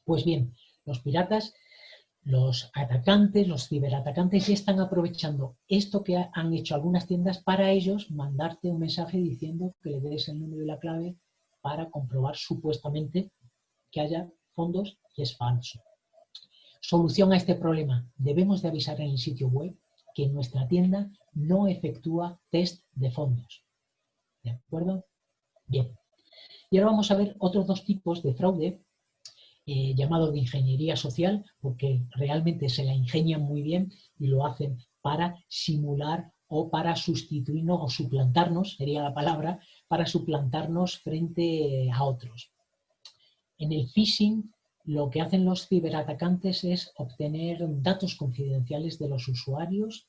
Pues bien, los piratas, los atacantes, los ciberatacantes ya están aprovechando esto que han hecho algunas tiendas para ellos mandarte un mensaje diciendo que le des el número y la clave para comprobar supuestamente que haya fondos es falso. Solución a este problema. Debemos de avisar en el sitio web que nuestra tienda no efectúa test de fondos. ¿De acuerdo? Bien. Y ahora vamos a ver otros dos tipos de fraude eh, llamado de ingeniería social, porque realmente se la ingenian muy bien y lo hacen para simular o para sustituirnos o suplantarnos, sería la palabra, para suplantarnos frente a otros. En el phishing lo que hacen los ciberatacantes es obtener datos confidenciales de los usuarios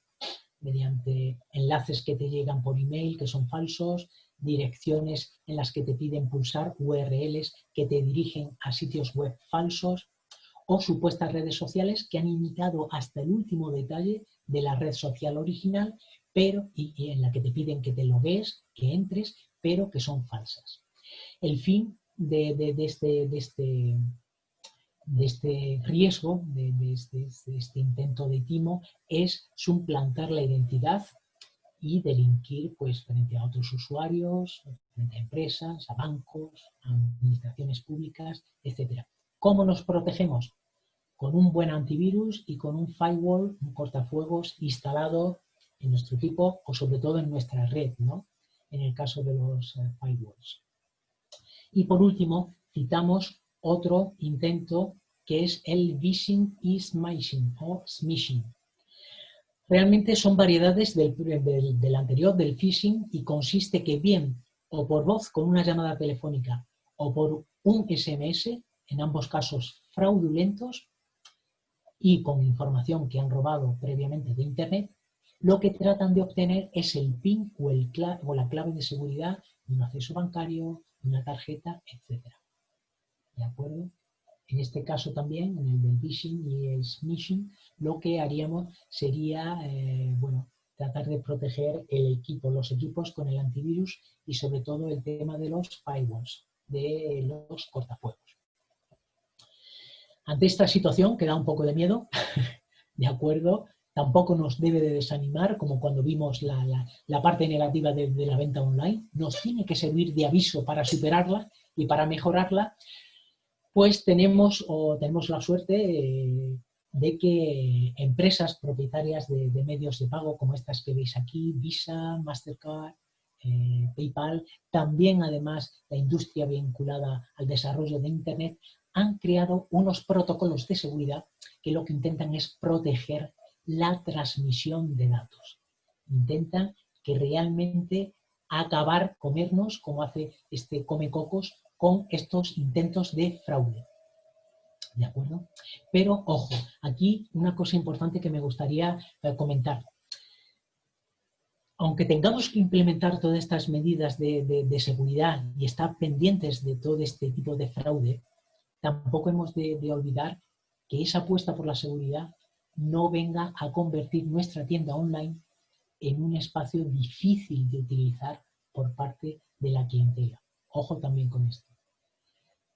mediante enlaces que te llegan por email que son falsos, direcciones en las que te piden pulsar URLs que te dirigen a sitios web falsos o supuestas redes sociales que han imitado hasta el último detalle de la red social original, pero y, en la que te piden que te logues, que entres, pero que son falsas. El fin de, este, de este, de este riesgo, de, este, de, este, intento de timo, es suplantar la identidad y delinquir pues, frente a otros usuarios, frente a empresas, a bancos, a administraciones públicas, etc. ¿Cómo nos protegemos? Con un buen antivirus y con un firewall, un cortafuegos instalado en nuestro equipo o sobre todo en nuestra red, ¿no? en el caso de los eh, firewalls. Y por último, citamos otro intento que es el phishing y smishing o smishing. Realmente son variedades del, anterior, del phishing, y consiste que bien o por voz con una llamada telefónica o por un SMS, en ambos casos fraudulentos, y con información que han robado previamente de Internet, lo que tratan de obtener es el PIN o, o la clave de seguridad de un acceso bancario, una tarjeta, etc. ¿De acuerdo? En este caso también, en el del phishing y el smishing, lo que haríamos sería, eh, bueno, tratar de proteger el equipo, los equipos con el antivirus y sobre todo el tema de los firewalls, de los cortafuegos. Ante esta situación que da un poco de miedo, ¿de acuerdo? Tampoco nos debe de desanimar, como cuando vimos la, parte negativa de la venta online. Nos tiene que servir de aviso para superarla y para mejorarla pues tenemos, o tenemos la suerte eh, de que empresas propietarias de, medios de pago como estas que veis aquí, Visa, Mastercard, eh, PayPal, también además la industria vinculada al desarrollo de Internet, han creado unos protocolos de seguridad que lo que intentan es proteger la transmisión de datos. Intentan que realmente acabar, comernos, como hace este Come Cocos, con estos intentos de fraude. ¿De acuerdo? Pero, ojo, aquí una cosa importante que me gustaría eh, comentar. Aunque tengamos que implementar todas estas medidas de, seguridad y estar pendientes de todo este tipo de fraude, tampoco hemos de, de olvidar que esa apuesta por la seguridad no venga a convertir nuestra tienda online en un espacio difícil de utilizar por parte de la clientela. Ojo también con esto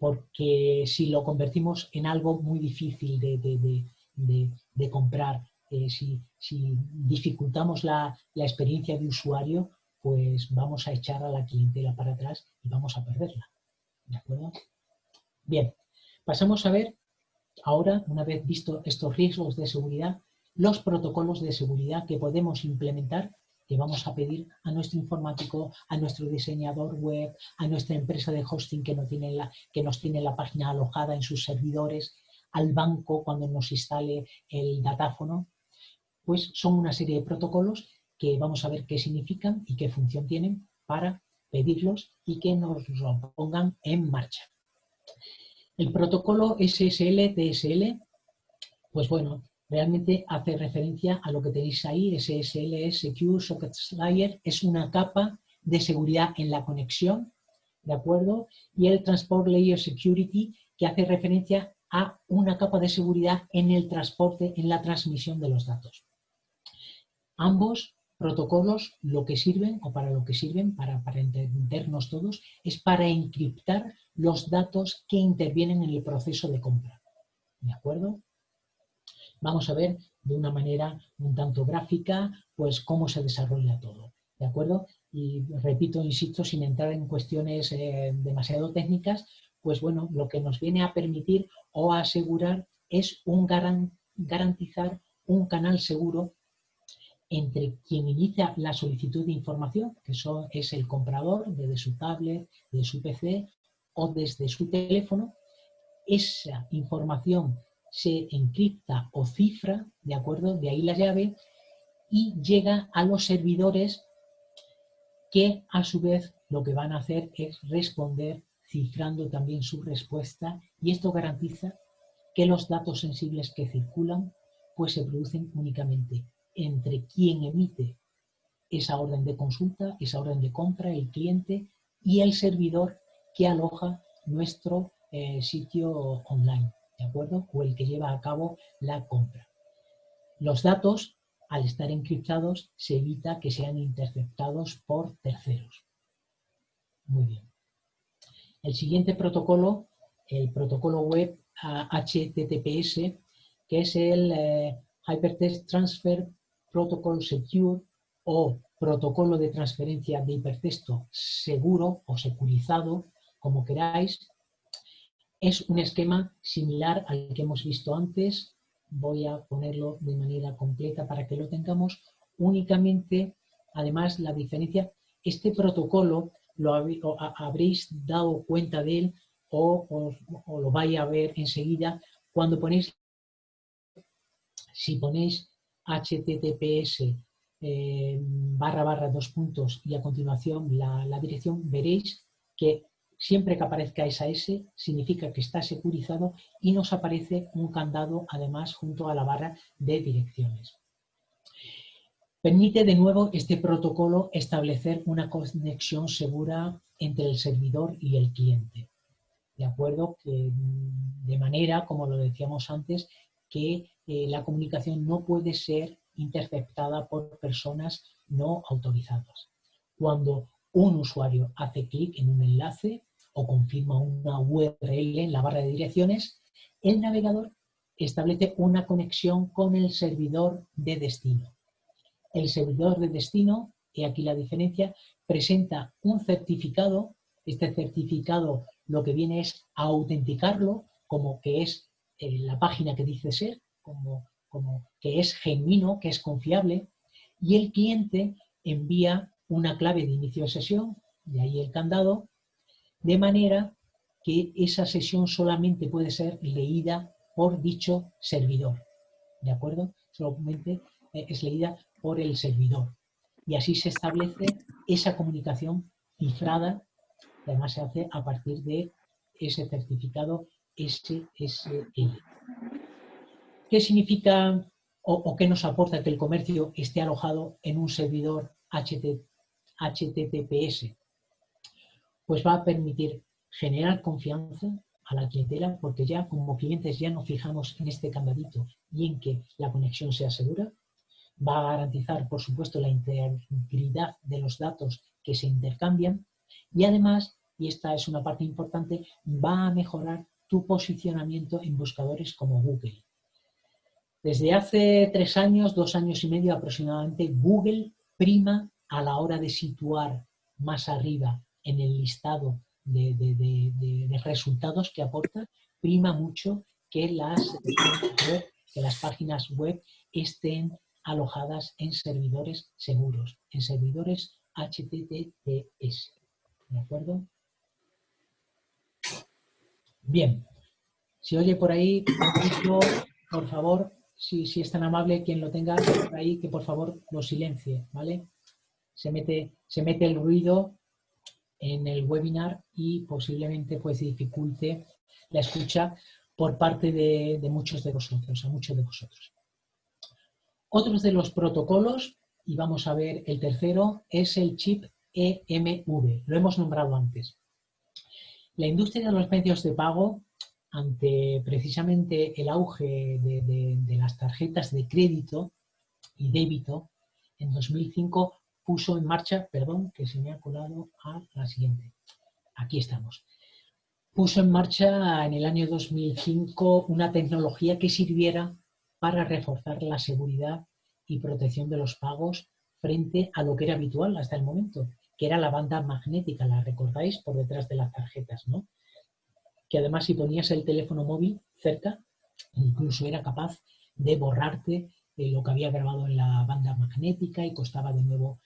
porque si lo convertimos en algo muy difícil de, comprar, eh, si, dificultamos la, experiencia de usuario, pues vamos a echar a la clientela para atrás y vamos a perderla. ¿De acuerdo? Bien, pasamos a ver ahora, una vez visto estos riesgos de seguridad, los protocolos de seguridad que podemos implementar que vamos a pedir a nuestro informático, a nuestro diseñador web, a nuestra empresa de hosting que, que nos tiene la página alojada en sus servidores, al banco cuando nos instale el datáfono, pues son una serie de protocolos que vamos a ver qué significan y qué función tienen para pedirlos y que nos lo pongan en marcha. El protocolo SSL-TSL, pues bueno, realmente hace referencia a lo que tenéis ahí, SSL, Secure Socket Layer, es una capa de seguridad en la conexión, ¿de acuerdo? Y el Transport Layer Security, que hace referencia a una capa de seguridad en el transporte, en la transmisión de los datos. Ambos protocolos lo que sirven, o para lo que sirven, para, para entendernos todos, es para encriptar los datos que intervienen en el proceso de compra. ¿De acuerdo? Vamos a ver de una manera un tanto gráfica, pues cómo se desarrolla todo, ¿de acuerdo? Y repito, insisto, sin entrar en cuestiones eh, demasiado técnicas, pues bueno, lo que nos viene a permitir o a asegurar es un garantizar un canal seguro entre quien inicia la solicitud de información, que es el comprador desde su tablet, de su PC o desde su teléfono, esa información se encripta o cifra, ¿de acuerdo? De ahí la llave, y llega a los servidores que a su vez lo que van a hacer es responder cifrando también su respuesta y esto garantiza que los datos sensibles que circulan pues se producen únicamente entre quien emite esa orden de consulta, esa orden de compra, el cliente y el servidor que aloja nuestro eh, sitio online, ¿de acuerdo? O el que lleva a cabo la compra. Los datos, al estar encriptados, se evita que sean interceptados por terceros. Muy bien. El siguiente protocolo, el protocolo web HTTPS, que es el eh, Hypertext Transfer Protocol Secure o protocolo de transferencia de hipertexto seguro o securizado, como queráis. Es un esquema similar al que hemos visto antes. Voy a ponerlo de manera completa para que lo tengamos. Únicamente, además, la diferencia, este protocolo lo habréis dado cuenta de él o, lo vais a ver enseguida cuando ponéis, si ponéis https eh, barra barra dos puntos y a continuación la, dirección, veréis que siempre que aparezca esa S significa que está securizado y nos aparece un candado además junto a la barra de direcciones. Permite de nuevo este protocolo establecer una conexión segura entre el servidor y el cliente. ¿De acuerdo? Que, de manera, como lo decíamos antes, que eh, la comunicación no puede ser interceptada por personas no autorizadas. Cuando un usuario hace clic en un enlace o confirma una URL en la barra de direcciones, el navegador establece una conexión con el servidor de destino. El servidor de destino, y aquí la diferencia, presenta un certificado. Este certificado lo que viene es a autenticarlo como que es eh, la página que dice ser, como como que es genuino, que es confiable, y el cliente envía una clave de inicio de sesión, de ahí el candado, de manera que esa sesión solamente puede ser leída por dicho servidor. ¿De acuerdo? Solamente eh, es leída por el servidor. Y así se establece esa comunicación cifrada, que además se hace a partir de ese certificado SSL. ¿Qué significa o, qué nos aporta que el comercio esté alojado en un servidor HTTPS? Pues va a permitir generar confianza a la clientela porque ya como clientes ya nos fijamos en este candadito y en que la conexión sea segura. Va a garantizar, por supuesto, la integridad de los datos que se intercambian y además, y esta es una parte importante, va a mejorar tu posicionamiento en buscadores como Google. Desde hace tres años, dos años y medio aproximadamente, Google prima a la hora de situar más arriba en el listado de, resultados que aporta, prima mucho que las, que las páginas web estén alojadas en servidores seguros, en servidores HTTPS. ¿De acuerdo? Bien. Si oye por ahí, por favor, si, es tan amable, quien lo tenga por ahí, que por favor lo silencie, ¿vale? Se mete, se mete el ruido en el webinar y posiblemente pues dificulte la escucha por parte de, muchos de vosotros, a muchos de vosotros. Otros de los protocolos, y vamos a ver el tercero, es el chip EMV. Lo hemos nombrado antes. La industria de los medios de pago ante precisamente el auge de, las tarjetas de crédito y débito, en 2005 puso en marcha, perdón, que se me ha colado a la siguiente. Aquí estamos. Puso en marcha en el año 2005 una tecnología que sirviera para reforzar la seguridad y protección de los pagos frente a lo que era habitual hasta el momento, que era la banda magnética, la recordáis, por detrás de las tarjetas, ¿no? que además si ponías el teléfono móvil cerca, incluso era capaz de borrarte eh, lo que había grabado en la banda magnética y costaba de nuevo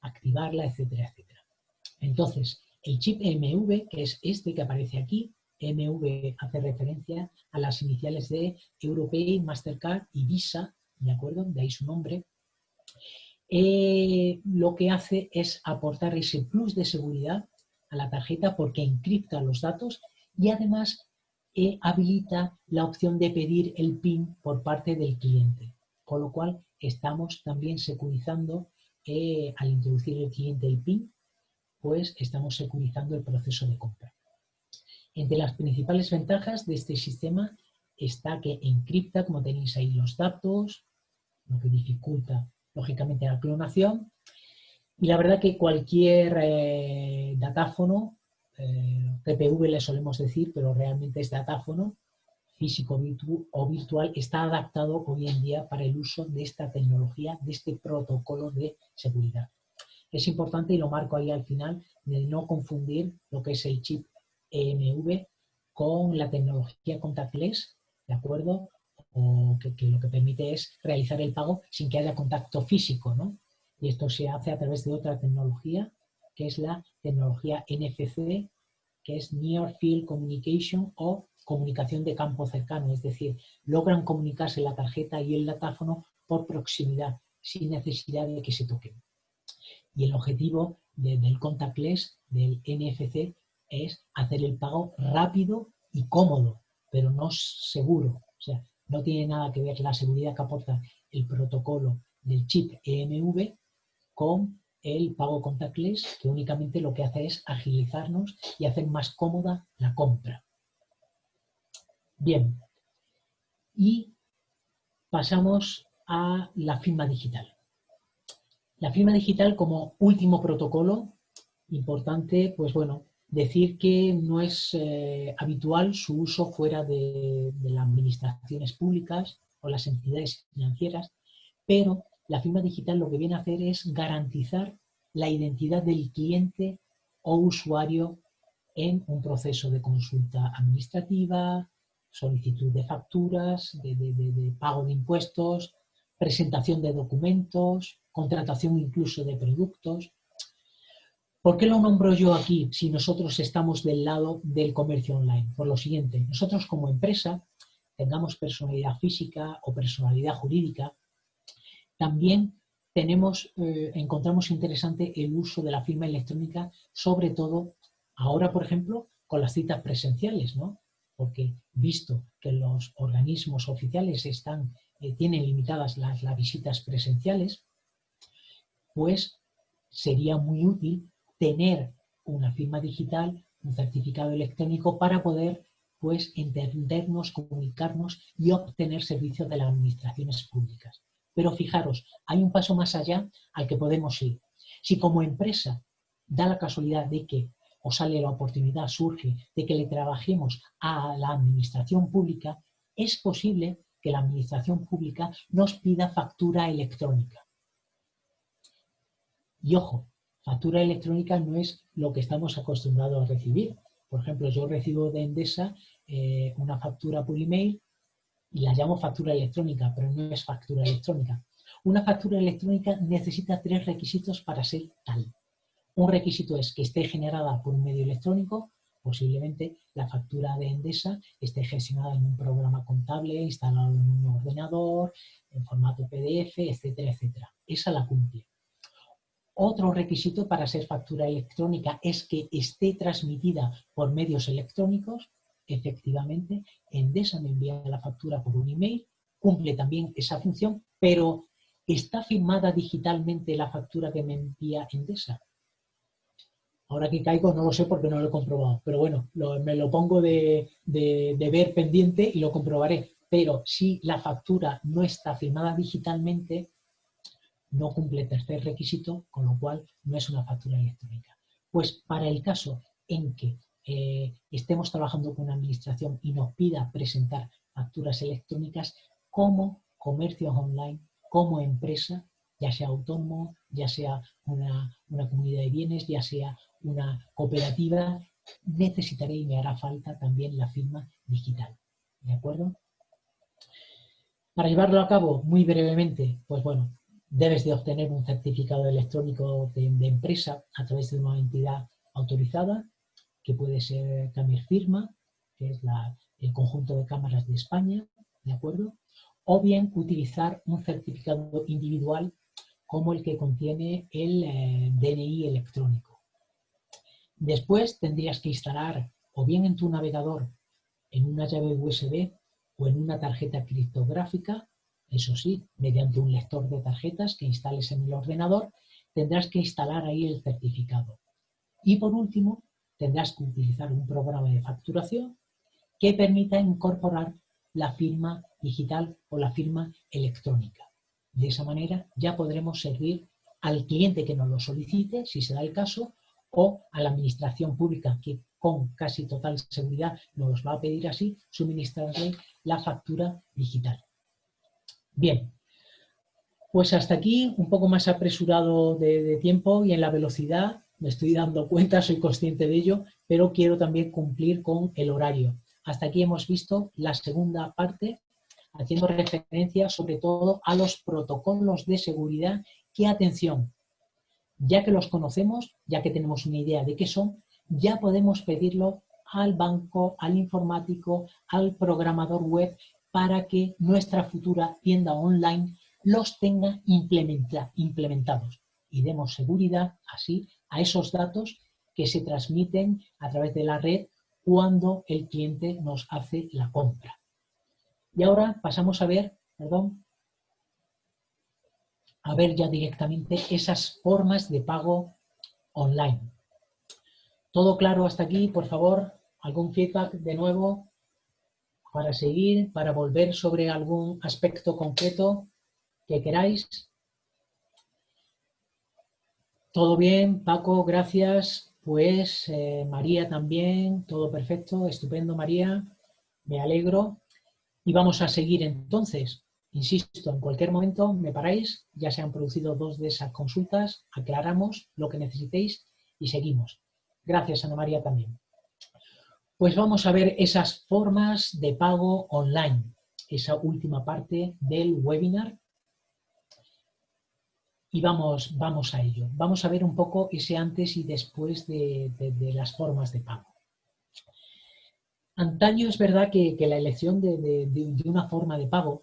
activarla, etcétera, etcétera. Entonces, el chip MV, que es este que aparece aquí, MV hace referencia a las iniciales de Europay, Mastercard y Visa, ¿de acuerdo? De ahí su nombre. Eh, lo que hace es aportar ese plus de seguridad a la tarjeta porque encripta los datos y además eh, habilita la opción de pedir el PIN por parte del cliente. Con lo cual estamos también securizando eh, al introducir el cliente el PIN, pues estamos securizando el proceso de compra. Entre las principales ventajas de este sistema está que encripta, como tenéis ahí, los datos, lo que dificulta, lógicamente, la clonación. Y la verdad que cualquier eh, datáfono, eh, PPV le solemos decir, pero realmente es datáfono, físico o virtual, está adaptado hoy en día para el uso de esta tecnología, de este protocolo de seguridad. Es importante, y lo marco ahí al final, de no confundir lo que es el chip EMV con la tecnología contactless, ¿de acuerdo? O que, lo que permite es realizar el pago sin que haya contacto físico, ¿no? Y esto se hace a través de otra tecnología, que es la tecnología NFC, que es Near Field Communication o comunicación de campo cercano, es decir, logran comunicarse la tarjeta y el datáfono por proximidad, sin necesidad de que se toquen. Y el objetivo del contactless, del NFC, es hacer el pago rápido y cómodo, pero no seguro. O sea, no tiene nada que ver la seguridad que aporta el protocolo del chip EMV con el pago contactless, que únicamente lo que hace es agilizarnos y hacer más cómoda la compra. Bien, y pasamos a la firma digital. La firma digital como último protocolo, importante, pues bueno, decir que no es eh, habitual su uso fuera de, las administraciones públicas o las entidades financieras, pero la firma digital lo que viene a hacer es garantizar la identidad del cliente o usuario en un proceso de consulta administrativa, solicitud de facturas, de pago de impuestos, presentación de documentos, contratación incluso de productos. ¿Por qué lo nombro yo aquí si nosotros estamos del lado del comercio online? Por lo siguiente, nosotros como empresa, tengamos personalidad física o personalidad jurídica, también tenemos, eh, encontramos interesante el uso de la firma electrónica, sobre todo ahora, por ejemplo, con las citas presenciales, ¿no? Porque visto que los organismos oficiales eh, tienen limitadas las visitas presenciales, pues sería muy útil tener una firma digital, un certificado electrónico para poder pues entendernos, comunicarnos y obtener servicios de las administraciones públicas. Pero fijaros, hay un paso más allá al que podemos ir. Si como empresa da la casualidad de que o sale la oportunidad, surge, de que le trabajemos a la administración pública, es posible que la administración pública nos pida factura electrónica. Y ojo, factura electrónica no es lo que estamos acostumbrados a recibir. Por ejemplo, yo recibo de Endesa eh, una factura por email y la llamo factura electrónica, pero no es factura electrónica. Una factura electrónica necesita tres requisitos para ser tal. Un requisito es que esté generada por un medio electrónico, posiblemente la factura de Endesa esté gestionada en un programa contable, instalado en un ordenador, en formato PDF, etcétera, etcétera. Esa la cumple. Otro requisito para ser factura electrónica es que esté transmitida por medios electrónicos. Efectivamente, Endesa me envía la factura por un email, cumple también esa función, pero ¿está firmada digitalmente la factura que me envía Endesa? Ahora que caigo no lo sé porque no lo he comprobado, pero bueno, me lo pongo de, de ver pendiente y lo comprobaré. Pero si la factura no está firmada digitalmente, no cumple tercer requisito, con lo cual no es una factura electrónica. Pues para el caso en que eh, estemos trabajando con una administración y nos pida presentar facturas electrónicas como comercios online, como empresa, ya sea autónomo, ya sea una, una comunidad de bienes, ya sea una cooperativa, necesitaré y me hará falta también la firma digital. ¿De acuerdo? Para llevarlo a cabo muy brevemente, pues bueno, debes de obtener un certificado electrónico de, empresa a través de una entidad autorizada, que puede ser Camir Firma, que es el conjunto de cámaras de España, ¿de acuerdo? O bien utilizar un certificado individual como el que contiene el eh, DNI electrónico. Después tendrías que instalar o bien en tu navegador en una llave USB o en una tarjeta criptográfica eso sí, mediante un lector de tarjetas que instales en el ordenador, tendrás que instalar ahí el certificado. Y por último, tendrás que utilizar un programa de facturación que permita incorporar la firma digital o la firma electrónica. De esa manera ya podremos servir al cliente que nos lo solicite, si se da el caso, o a la administración pública que con casi total seguridad nos va a pedir así, suministrarle la factura digital. Bien, pues hasta aquí un poco más apresurado de, tiempo y en la velocidad, me estoy dando cuenta, soy consciente de ello, pero quiero también cumplir con el horario. Hasta aquí hemos visto la segunda parte, haciendo referencia sobre todo a los protocolos de seguridad que, atención, ya que los conocemos, ya que tenemos una idea de qué son, ya podemos pedirlo al banco, al informático, al programador web para que nuestra futura tienda online los tenga implementados y demos seguridad así a esos datos que se transmiten a través de la red cuando el cliente nos hace la compra. Y ahora pasamos a ver, perdón, a ver ya directamente esas formas de pago online. ¿Todo claro hasta aquí? Por favor, algún feedback de nuevo para seguir, para volver sobre algún aspecto concreto que queráis. Todo bien, Paco, gracias. Pues eh, María también, todo perfecto, estupendo María, me alegro. Y vamos a seguir entonces. Insisto, en cualquier momento me paráis, ya se han producido dos de esas consultas, aclaramos lo que necesitéis y seguimos. Gracias, Ana María, también. Pues vamos a ver esas formas de pago online, esa última parte del webinar. Y vamos, vamos a ello. Vamos a ver un poco ese antes y después de, las formas de pago. Antaño es verdad que, la elección de, una forma de pago,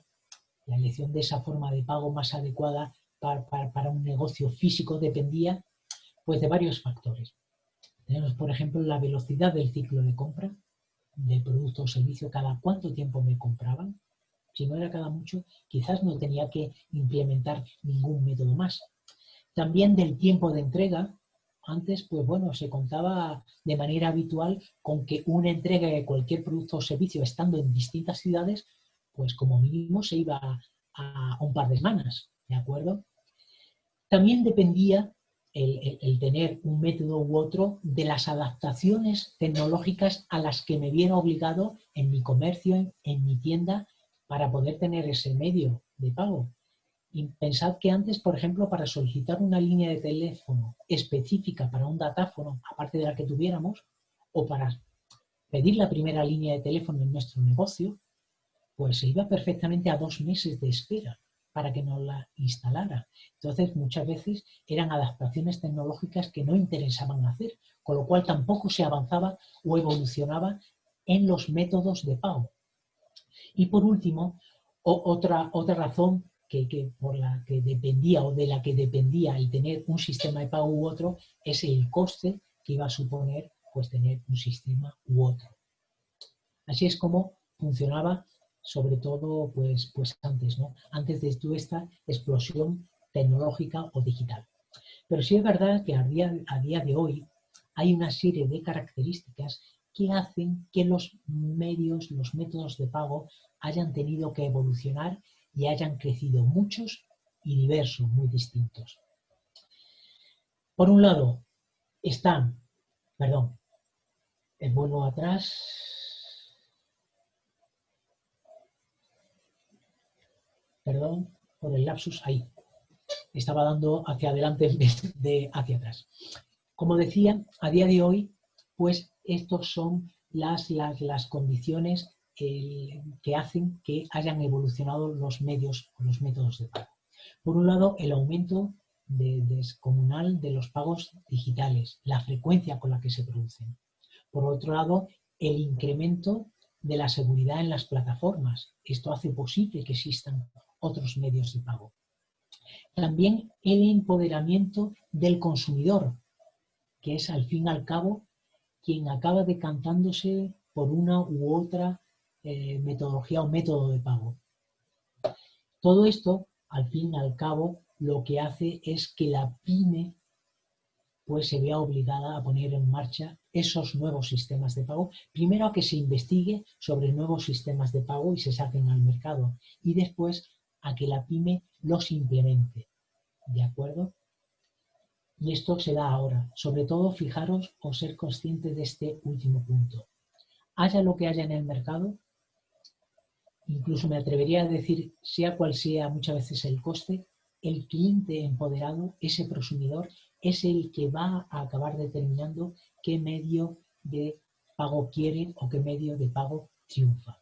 la elección de esa forma de pago más adecuada para, para un negocio físico dependía pues, de varios factores. Tenemos, por ejemplo, la velocidad del ciclo de compra del producto o servicio, cada cuánto tiempo me compraban. Si no era cada mucho, quizás no tenía que implementar ningún método más. También del tiempo de entrega. Antes, pues bueno, se contaba de manera habitual con que una entrega de cualquier producto o servicio estando en distintas ciudades, pues como mínimo se iba a, un par de semanas, ¿de acuerdo? También dependía el, tener un método u otro de las adaptaciones tecnológicas a las que me viene obligado en mi comercio, en, mi tienda, para poder tener ese medio de pago. Y pensad que antes, por ejemplo, para solicitar una línea de teléfono específica para un datáfono, aparte de la que tuviéramos, o para pedir la primera línea de teléfono en nuestro negocio, pues se iba perfectamente a dos meses de espera para que nos la instalara. Entonces, muchas veces eran adaptaciones tecnológicas que no interesaban hacer, con lo cual tampoco se avanzaba o evolucionaba en los métodos de pago. Y por último, otra, otra razón que, por la que dependía o de la que dependía el tener un sistema de pago u otro es el coste que iba a suponer pues, tener un sistema u otro. Así es como funcionaba sobre todo pues, pues antes, ¿no? antes de esta explosión tecnológica o digital. Pero sí es verdad que a día, a día de hoy hay una serie de características que hacen que los medios, los métodos de pago hayan tenido que evolucionar y hayan crecido muchos y diversos, muy distintos. Por un lado, están, perdón, el vuelo atrás, perdón por el lapsus ahí. Estaba dando hacia adelante en vez de hacia atrás. Como decía, a día de hoy, pues estos son las, las, condiciones que, hacen que hayan evolucionado los medios o los métodos de pago. Por un lado, el aumento descomunal de los pagos digitales, la frecuencia con la que se producen. Por otro lado, el incremento de la seguridad en las plataformas. Esto hace posible que existan otros medios de pago. También el empoderamiento del consumidor, que es al fin y al cabo quien acaba decantándose por una u otra eh, metodología o método de pago. Todo esto, al fin y al cabo, lo que hace es que la pyme pues se vea obligada a poner en marcha esos nuevos sistemas de pago. Primero a que se investigue sobre nuevos sistemas de pago y se saquen al mercado. Y después a que la pyme los implemente. ¿De acuerdo? Y esto se da ahora. Sobre todo, fijaros o ser conscientes de este último punto. Haya lo que haya en el mercado, incluso me atrevería a decir, sea cual sea muchas veces el coste, el cliente empoderado, ese prosumidor, es el que va a acabar determinando qué medio de pago quiere o qué medio de pago triunfa.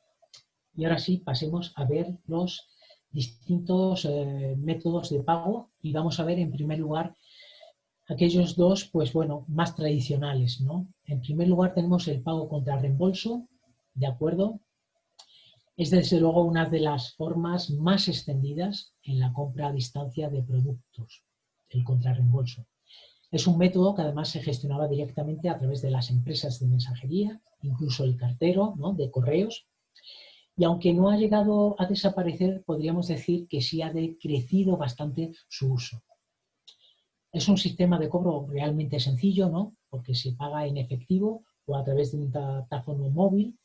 Y ahora sí, pasemos a ver los distintos eh, métodos de pago y vamos a ver en primer lugar aquellos dos, pues bueno, más tradicionales, ¿no? En primer lugar tenemos el pago contra reembolso, ¿de acuerdo? Es desde luego una de las formas más extendidas en la compra a distancia de productos, el contrarreembolso. Es un método que además se gestionaba directamente a través de las empresas de mensajería, incluso el cartero ¿no? de correos. Y aunque no ha llegado a desaparecer, podríamos decir que sí ha decrecido bastante su uso. Es un sistema de cobro realmente sencillo, ¿no? Porque se paga en efectivo o a través de un teléfono móvil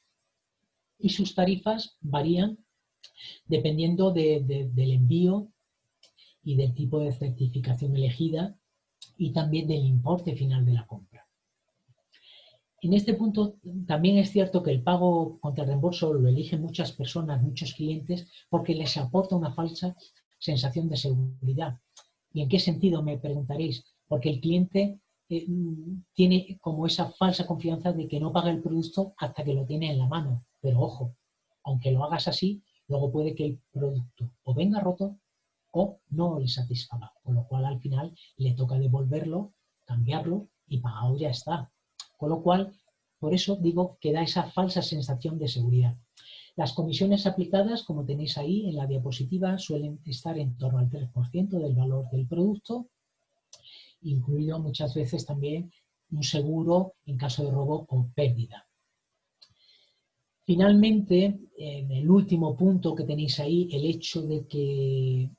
y sus tarifas varían dependiendo del envío y del tipo de certificación elegida y también del importe final de la compra. En este punto también es cierto que el pago contra reembolso lo eligen muchas personas, muchos clientes, porque les aporta una falsa sensación de seguridad. ¿Y en qué sentido me preguntaréis? Porque el cliente eh, tiene como esa falsa confianza de que no paga el producto hasta que lo tiene en la mano. Pero ojo, aunque lo hagas así, luego puede que el producto o venga roto o no le satisfaga. Con lo cual al final le toca devolverlo, cambiarlo y pagado ya está. Con lo cual, por eso digo que da esa falsa sensación de seguridad. Las comisiones aplicadas, como tenéis ahí en la diapositiva, suelen estar en torno al 3% del valor del producto, incluido muchas veces también un seguro en caso de robo o pérdida. Finalmente, en el último punto que tenéis ahí, el hecho de que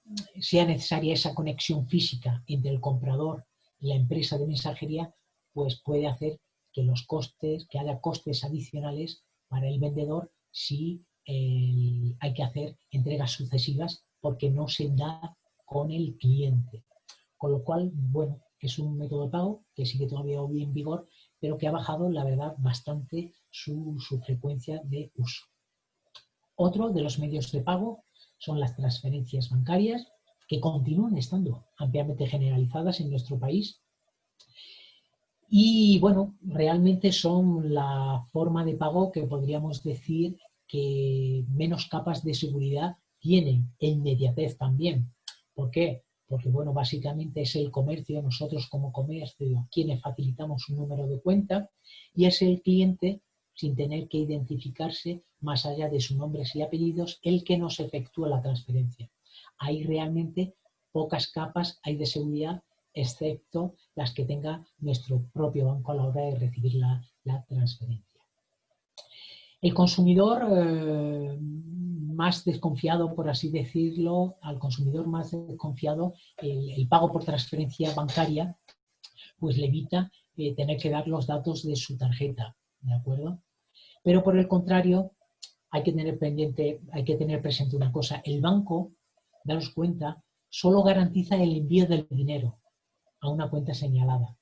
sea necesaria esa conexión física entre el comprador y la empresa de mensajería, pues puede hacer que los costes, que haya costes adicionales para el vendedor si hay que hacer entregas sucesivas porque no se da con el cliente. Con lo cual, bueno, es un método de pago que sigue todavía hoy en vigor, pero que ha bajado, la verdad, bastante su, su frecuencia de uso. Otro de los medios de pago son las transferencias bancarias, que continúan estando ampliamente generalizadas en nuestro país. Y bueno, realmente son la forma de pago que podríamos decir que menos capas de seguridad tienen e inmediatez también. ¿Por qué? Porque, bueno, básicamente es el comercio, nosotros como comercio, quienes facilitamos un número de cuenta y es el cliente, sin tener que identificarse más allá de sus nombres y apellidos, el que nos efectúa la transferencia. Hay realmente pocas capas hay de seguridad, excepto las que tenga nuestro propio banco a la hora de recibir la, la transferencia. El consumidor eh, más desconfiado, por así decirlo, al consumidor más desconfiado, el, pago por transferencia bancaria, pues le evita eh, tener que dar los datos de su tarjeta, ¿de acuerdo? Pero por el contrario, hay que tener pendiente, hay que tener presente una cosa, el banco, daros cuenta, solo garantiza el envío del dinero a una cuenta señalada.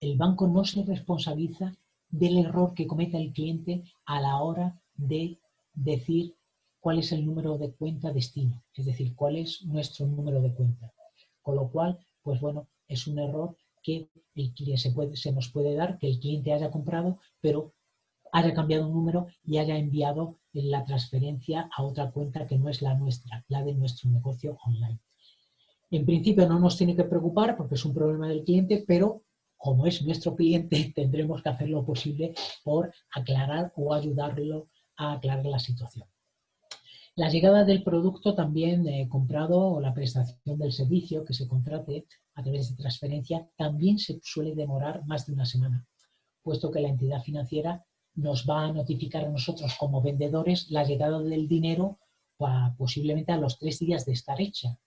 El banco no se responsabiliza del error que cometa el cliente a la hora de decir cuál es el número de cuenta destino, es decir, cuál es nuestro número de cuenta. Con lo cual, pues bueno, es un error que el cliente se, se nos puede dar, que el cliente haya comprado, pero haya cambiado un número y haya enviado la transferencia a otra cuenta que no es la nuestra, la de nuestro negocio online. En principio no nos tiene que preocupar porque es un problema del cliente, pero como es nuestro cliente, tendremos que hacer lo posible por aclarar o ayudarlo a aclarar la situación. La llegada del producto también eh, comprado o la prestación del servicio que se contrate a través de transferencia también se suele demorar más de una semana, puesto que la entidad financiera nos va a notificar a nosotros como vendedores la llegada del dinero posiblemente a los tres días de estar hecha.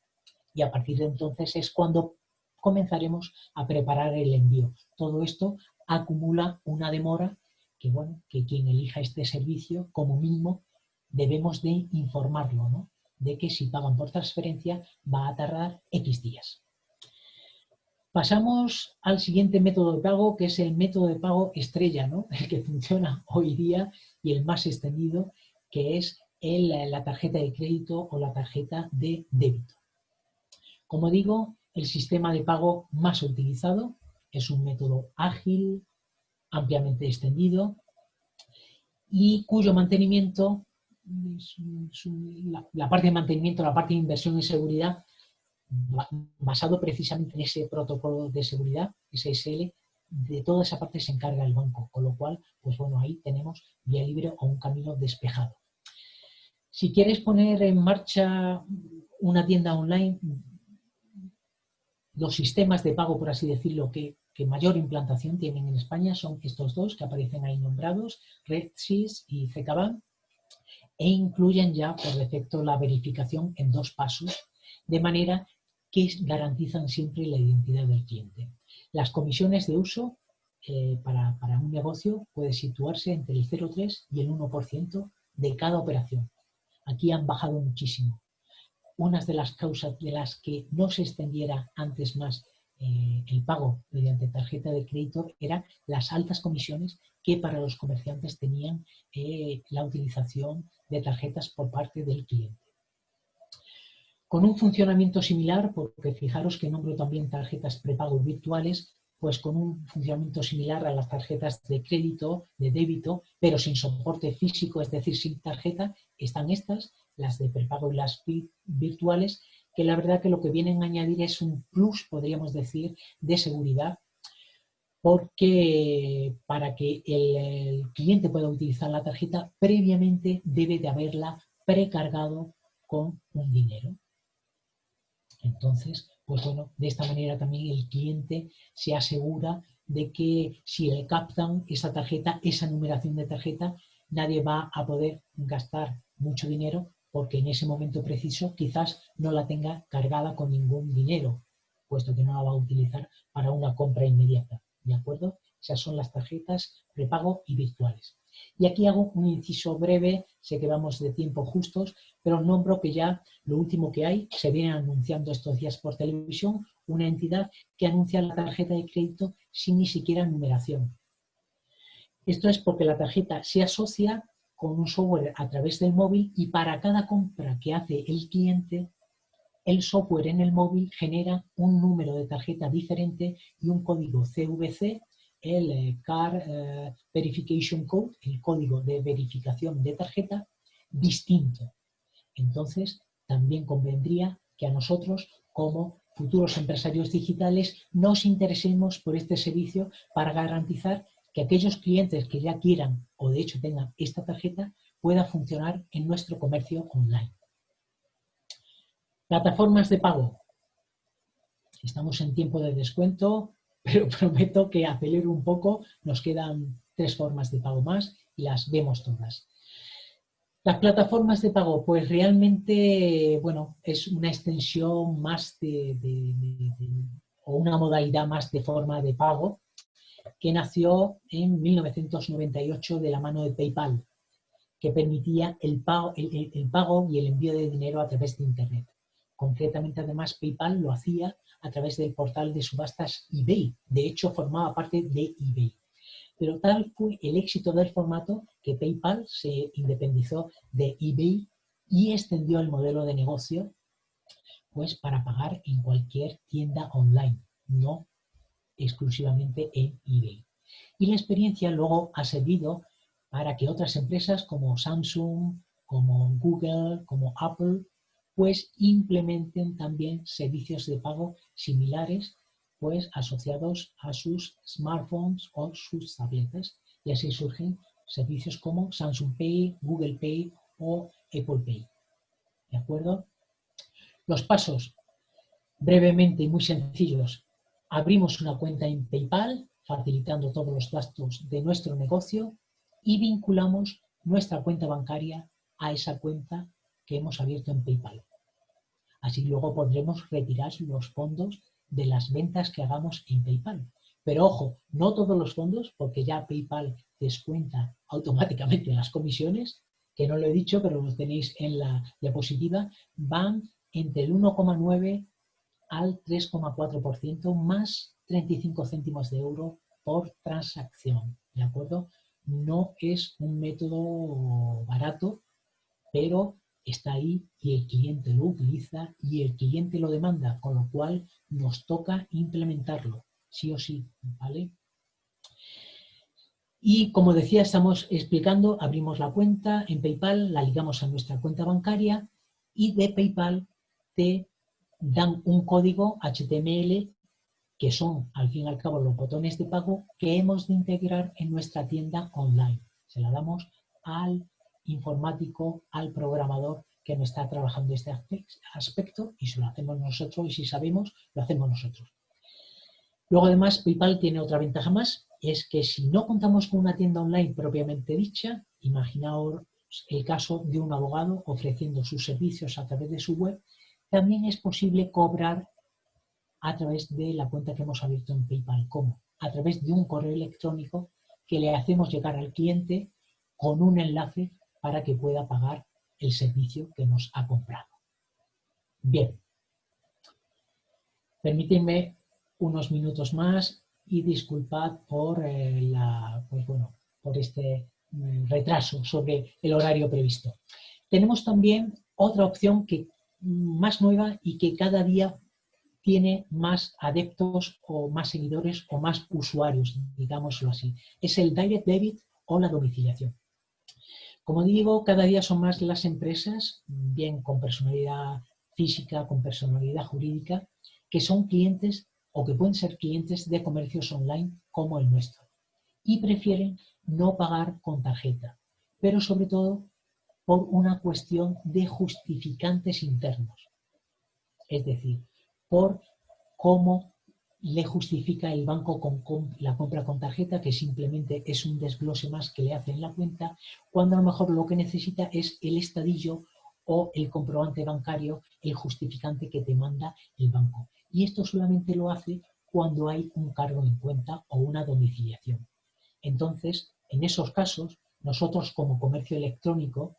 Y a partir de entonces es cuando comenzaremos a preparar el envío. Todo esto acumula una demora que, bueno, que quien elija este servicio, como mínimo, debemos de informarlo, ¿no? De que si pagan por transferencia va a tardar X días. Pasamos al siguiente método de pago, que es el método de pago estrella, ¿no? el que funciona hoy día y el más extendido, que es la tarjeta de crédito o la tarjeta de débito. Como digo, el sistema de pago más utilizado es un método ágil, ampliamente extendido y cuyo mantenimiento, la parte de mantenimiento, la parte de inversión y seguridad, basado precisamente en ese protocolo de seguridad, SSL, de toda esa parte se encarga el banco, con lo cual, pues bueno, ahí tenemos vía libre o un camino despejado. Si quieres poner en marcha una tienda online, los sistemas de pago, por así decirlo, que, mayor implantación tienen en España son estos dos que aparecen ahí nombrados, RedSys y CKBank, e incluyen ya por defecto la verificación en dos pasos, de manera que garantizan siempre la identidad del cliente. Las comisiones de uso eh, para, un negocio puede situarse entre el 0,3 y el 1% de cada operación. Aquí han bajado muchísimo. Una de las causas de las que no se extendiera antes más eh, el pago mediante tarjeta de crédito eran las altas comisiones que para los comerciantes tenían eh, la utilización de tarjetas por parte del cliente. Con un funcionamiento similar, porque fijaros que nombro también tarjetas prepago virtuales, pues con un funcionamiento similar a las tarjetas de crédito, de débito, pero sin soporte físico, es decir, sin tarjeta, están estas, las de prepago y las virtuales, que la verdad que lo que vienen a añadir es un plus, podríamos decir, de seguridad, porque para que el cliente pueda utilizar la tarjeta, previamente debe de haberla precargado con un dinero. Entonces, pues bueno, de esta manera también el cliente se asegura de que si le captan esa tarjeta, esa numeración de tarjeta, nadie va a poder gastar mucho dinero porque en ese momento preciso quizás no la tenga cargada con ningún dinero, puesto que no la va a utilizar para una compra inmediata. ¿De acuerdo? Esas son las tarjetas prepago y virtuales. Y aquí hago un inciso breve, sé que vamos de tiempo justos, pero nombro que ya lo último que hay, se viene anunciando estos días por televisión, una entidad que anuncia la tarjeta de crédito sin ni siquiera numeración. Esto es porque la tarjeta se asocia con un software a través del móvil y para cada compra que hace el cliente, el software en el móvil genera un número de tarjeta diferente y un código CVC el eh, Car eh, Verification Code, el código de verificación de tarjeta, distinto. Entonces, también convendría que a nosotros, como futuros empresarios digitales, nos interesemos por este servicio para garantizar que aquellos clientes que ya quieran o de hecho tengan esta tarjeta pueda funcionar en nuestro comercio online. Plataformas de pago. Estamos en tiempo de descuento, pero prometo que acelero un poco, nos quedan tres formas de pago más y las vemos todas. Las plataformas de pago, pues realmente, bueno, es una extensión más de, o una modalidad más de forma de pago que nació en 1998 de la mano de PayPal, que permitía el pago, el pago y el envío de dinero a través de Internet. Concretamente, además, PayPal lo hacía a través del portal de subastas eBay. De hecho, formaba parte de eBay. Pero tal fue el éxito del formato que PayPal se independizó de eBay y extendió el modelo de negocio pues para pagar en cualquier tienda online, no exclusivamente en eBay. Y la experiencia luego ha servido para que otras empresas como Samsung, como Google, como Apple, pues implementen también servicios de pago similares pues asociados a sus smartphones o sus tabletas y así surgen servicios como Samsung Pay, Google Pay o Apple Pay. ¿De acuerdo? Los pasos, brevemente y muy sencillos. Abrimos una cuenta en PayPal, facilitando todos los gastos de nuestro negocio y vinculamos nuestra cuenta bancaria a esa cuenta que hemos abierto en PayPal. Así luego podremos retirar los fondos de las ventas que hagamos en PayPal. Pero ojo, no todos los fondos, porque ya PayPal descuenta automáticamente las comisiones, que no lo he dicho, pero lo tenéis en la diapositiva, van entre el 1,9 al 3,4% más 35 céntimos de euro por transacción, ¿de acuerdo? No es un método barato, pero está ahí y el cliente lo utiliza y el cliente lo demanda, con lo cual nos toca implementarlo, sí o sí, ¿vale? Y como decía, estamos explicando, abrimos la cuenta en PayPal, la ligamos a nuestra cuenta bancaria y de PayPal te dan un código HTML que son, al fin y al cabo, los botones de pago que hemos de integrar en nuestra tienda online. Se la damos al informático, al programador que no está trabajando este aspecto y si lo hacemos nosotros y si sabemos, lo hacemos nosotros. Luego además PayPal tiene otra ventaja más, es que si no contamos con una tienda online propiamente dicha, imaginaos el caso de un abogado ofreciendo sus servicios a través de su web, también es posible cobrar a través de la cuenta que hemos abierto en PayPal. ¿Cómo? A través de un correo electrónico que le hacemos llegar al cliente con un enlace para que pueda pagar el servicio que nos ha comprado. Bien. Permítanme unos minutos más y disculpad por, eh, la, pues bueno, por este mm, retraso sobre el horario previsto. Tenemos también otra opción que más nueva y que cada día tiene más adeptos o más seguidores o más usuarios, digámoslo así. Es el Direct Debit o la domiciliación. Como digo, cada día son más las empresas, bien con personalidad física, con personalidad jurídica, que son clientes o que pueden ser clientes de comercios online como el nuestro. Y prefieren no pagar con tarjeta, pero sobre todo por una cuestión de justificantes internos. Es decir, por cómo le justifica el banco la compra con tarjeta, que simplemente es un desglose más que le hace en la cuenta, cuando a lo mejor lo que necesita es el estadillo o el comprobante bancario, el justificante que te manda el banco. Y esto solamente lo hace cuando hay un cargo en cuenta o una domiciliación. Entonces, en esos casos, nosotros como comercio electrónico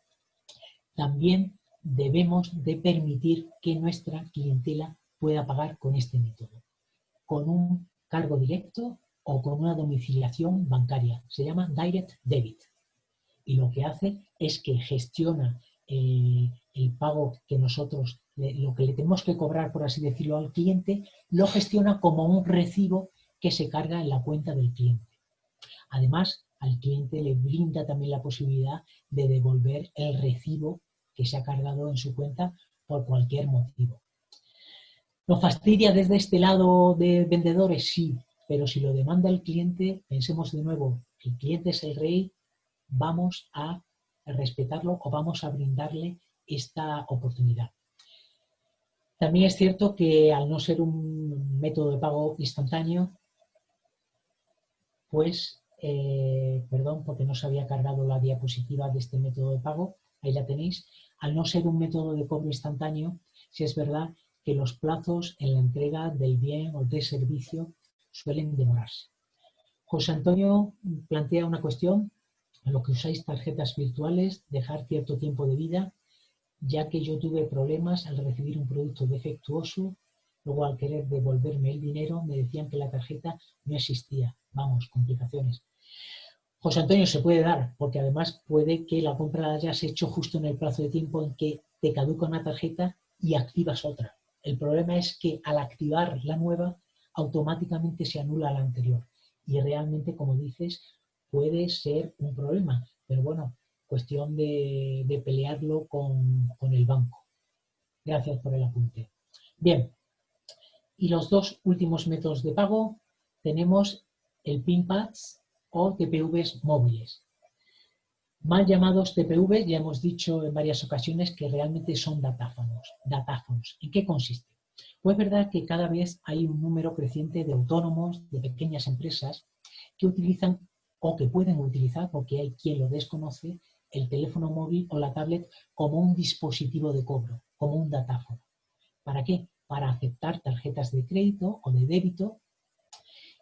también debemos de permitir que nuestra clientela pueda pagar con este método con un cargo directo o con una domiciliación bancaria. Se llama Direct Debit. Y lo que hace es que gestiona eh, el pago que nosotros, lo que le tenemos que cobrar, por así decirlo, al cliente, lo gestiona como un recibo que se carga en la cuenta del cliente. Además, al cliente le brinda también la posibilidad de devolver el recibo que se ha cargado en su cuenta por cualquier motivo. ¿Nos fastidia desde este lado de vendedores? Sí, pero si lo demanda el cliente, pensemos de nuevo, el cliente es el rey, vamos a respetarlo o vamos a brindarle esta oportunidad. También es cierto que al no ser un método de pago instantáneo, pues, eh, perdón, porque no se había cargado la diapositiva de este método de pago, ahí la tenéis, al no ser un método de cobro instantáneo, si es verdad que los plazos en la entrega del bien o del servicio suelen demorarse. José Antonio plantea una cuestión, en lo que usáis tarjetas virtuales, dejar cierto tiempo de vida, ya que yo tuve problemas al recibir un producto defectuoso, luego al querer devolverme el dinero me decían que la tarjeta no existía. Vamos, complicaciones. José Antonio se puede dar, porque además puede que la compra la hayas hecho justo en el plazo de tiempo en que te caduca una tarjeta y activas otra. El problema es que al activar la nueva, automáticamente se anula la anterior. Y realmente, como dices, puede ser un problema. Pero bueno, cuestión de, pelearlo con, el banco. Gracias por el apunte. Bien, y los dos últimos métodos de pago tenemos el PINPADS o TPVs móviles. Mal llamados TPV, ya hemos dicho en varias ocasiones que realmente son datáfonos. datáfonos. ¿En qué consiste? Pues es verdad que cada vez hay un número creciente de autónomos, de pequeñas empresas, que utilizan o que pueden utilizar, porque hay quien lo desconoce, el teléfono móvil o la tablet como un dispositivo de cobro, como un datáfono. ¿Para qué? Para aceptar tarjetas de crédito o de débito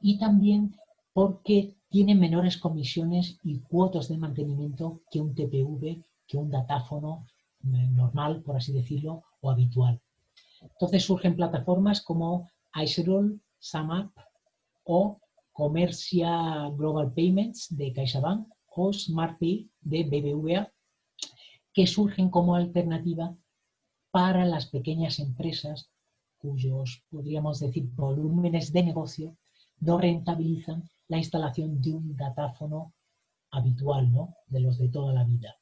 y también porque tiene menores comisiones y cuotas de mantenimiento que un TPV, que un datáfono eh, normal, por así decirlo, o habitual. Entonces surgen plataformas como Iceroll, SumUp o Comercia Global Payments de CaixaBank o SmartPay de BBVA, que surgen como alternativa para las pequeñas empresas cuyos, podríamos decir, volúmenes de negocio no rentabilizan la instalación de un datáfono habitual, ¿no? de los de toda la vida.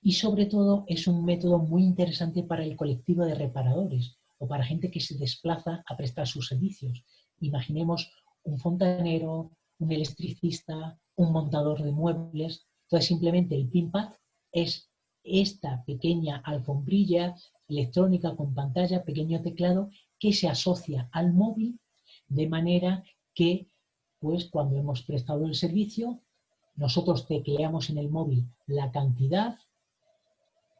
Y sobre todo es un método muy interesante para el colectivo de reparadores o para gente que se desplaza a prestar sus servicios. Imaginemos un fontanero, un electricista, un montador de muebles. Entonces simplemente el PINPAD es esta pequeña alfombrilla electrónica con pantalla, pequeño teclado, que se asocia al móvil de manera que pues cuando hemos prestado el servicio, nosotros tecleamos en el móvil la cantidad,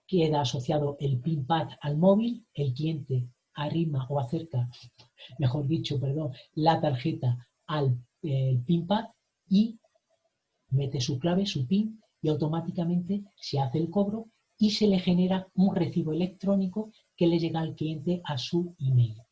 queda asociado el PIN-pad al móvil, el cliente arrima o acerca, mejor dicho, perdón, la tarjeta al eh, PIN-pad y mete su clave, su PIN, y automáticamente se hace el cobro y se le genera un recibo electrónico que le llega al cliente a su email.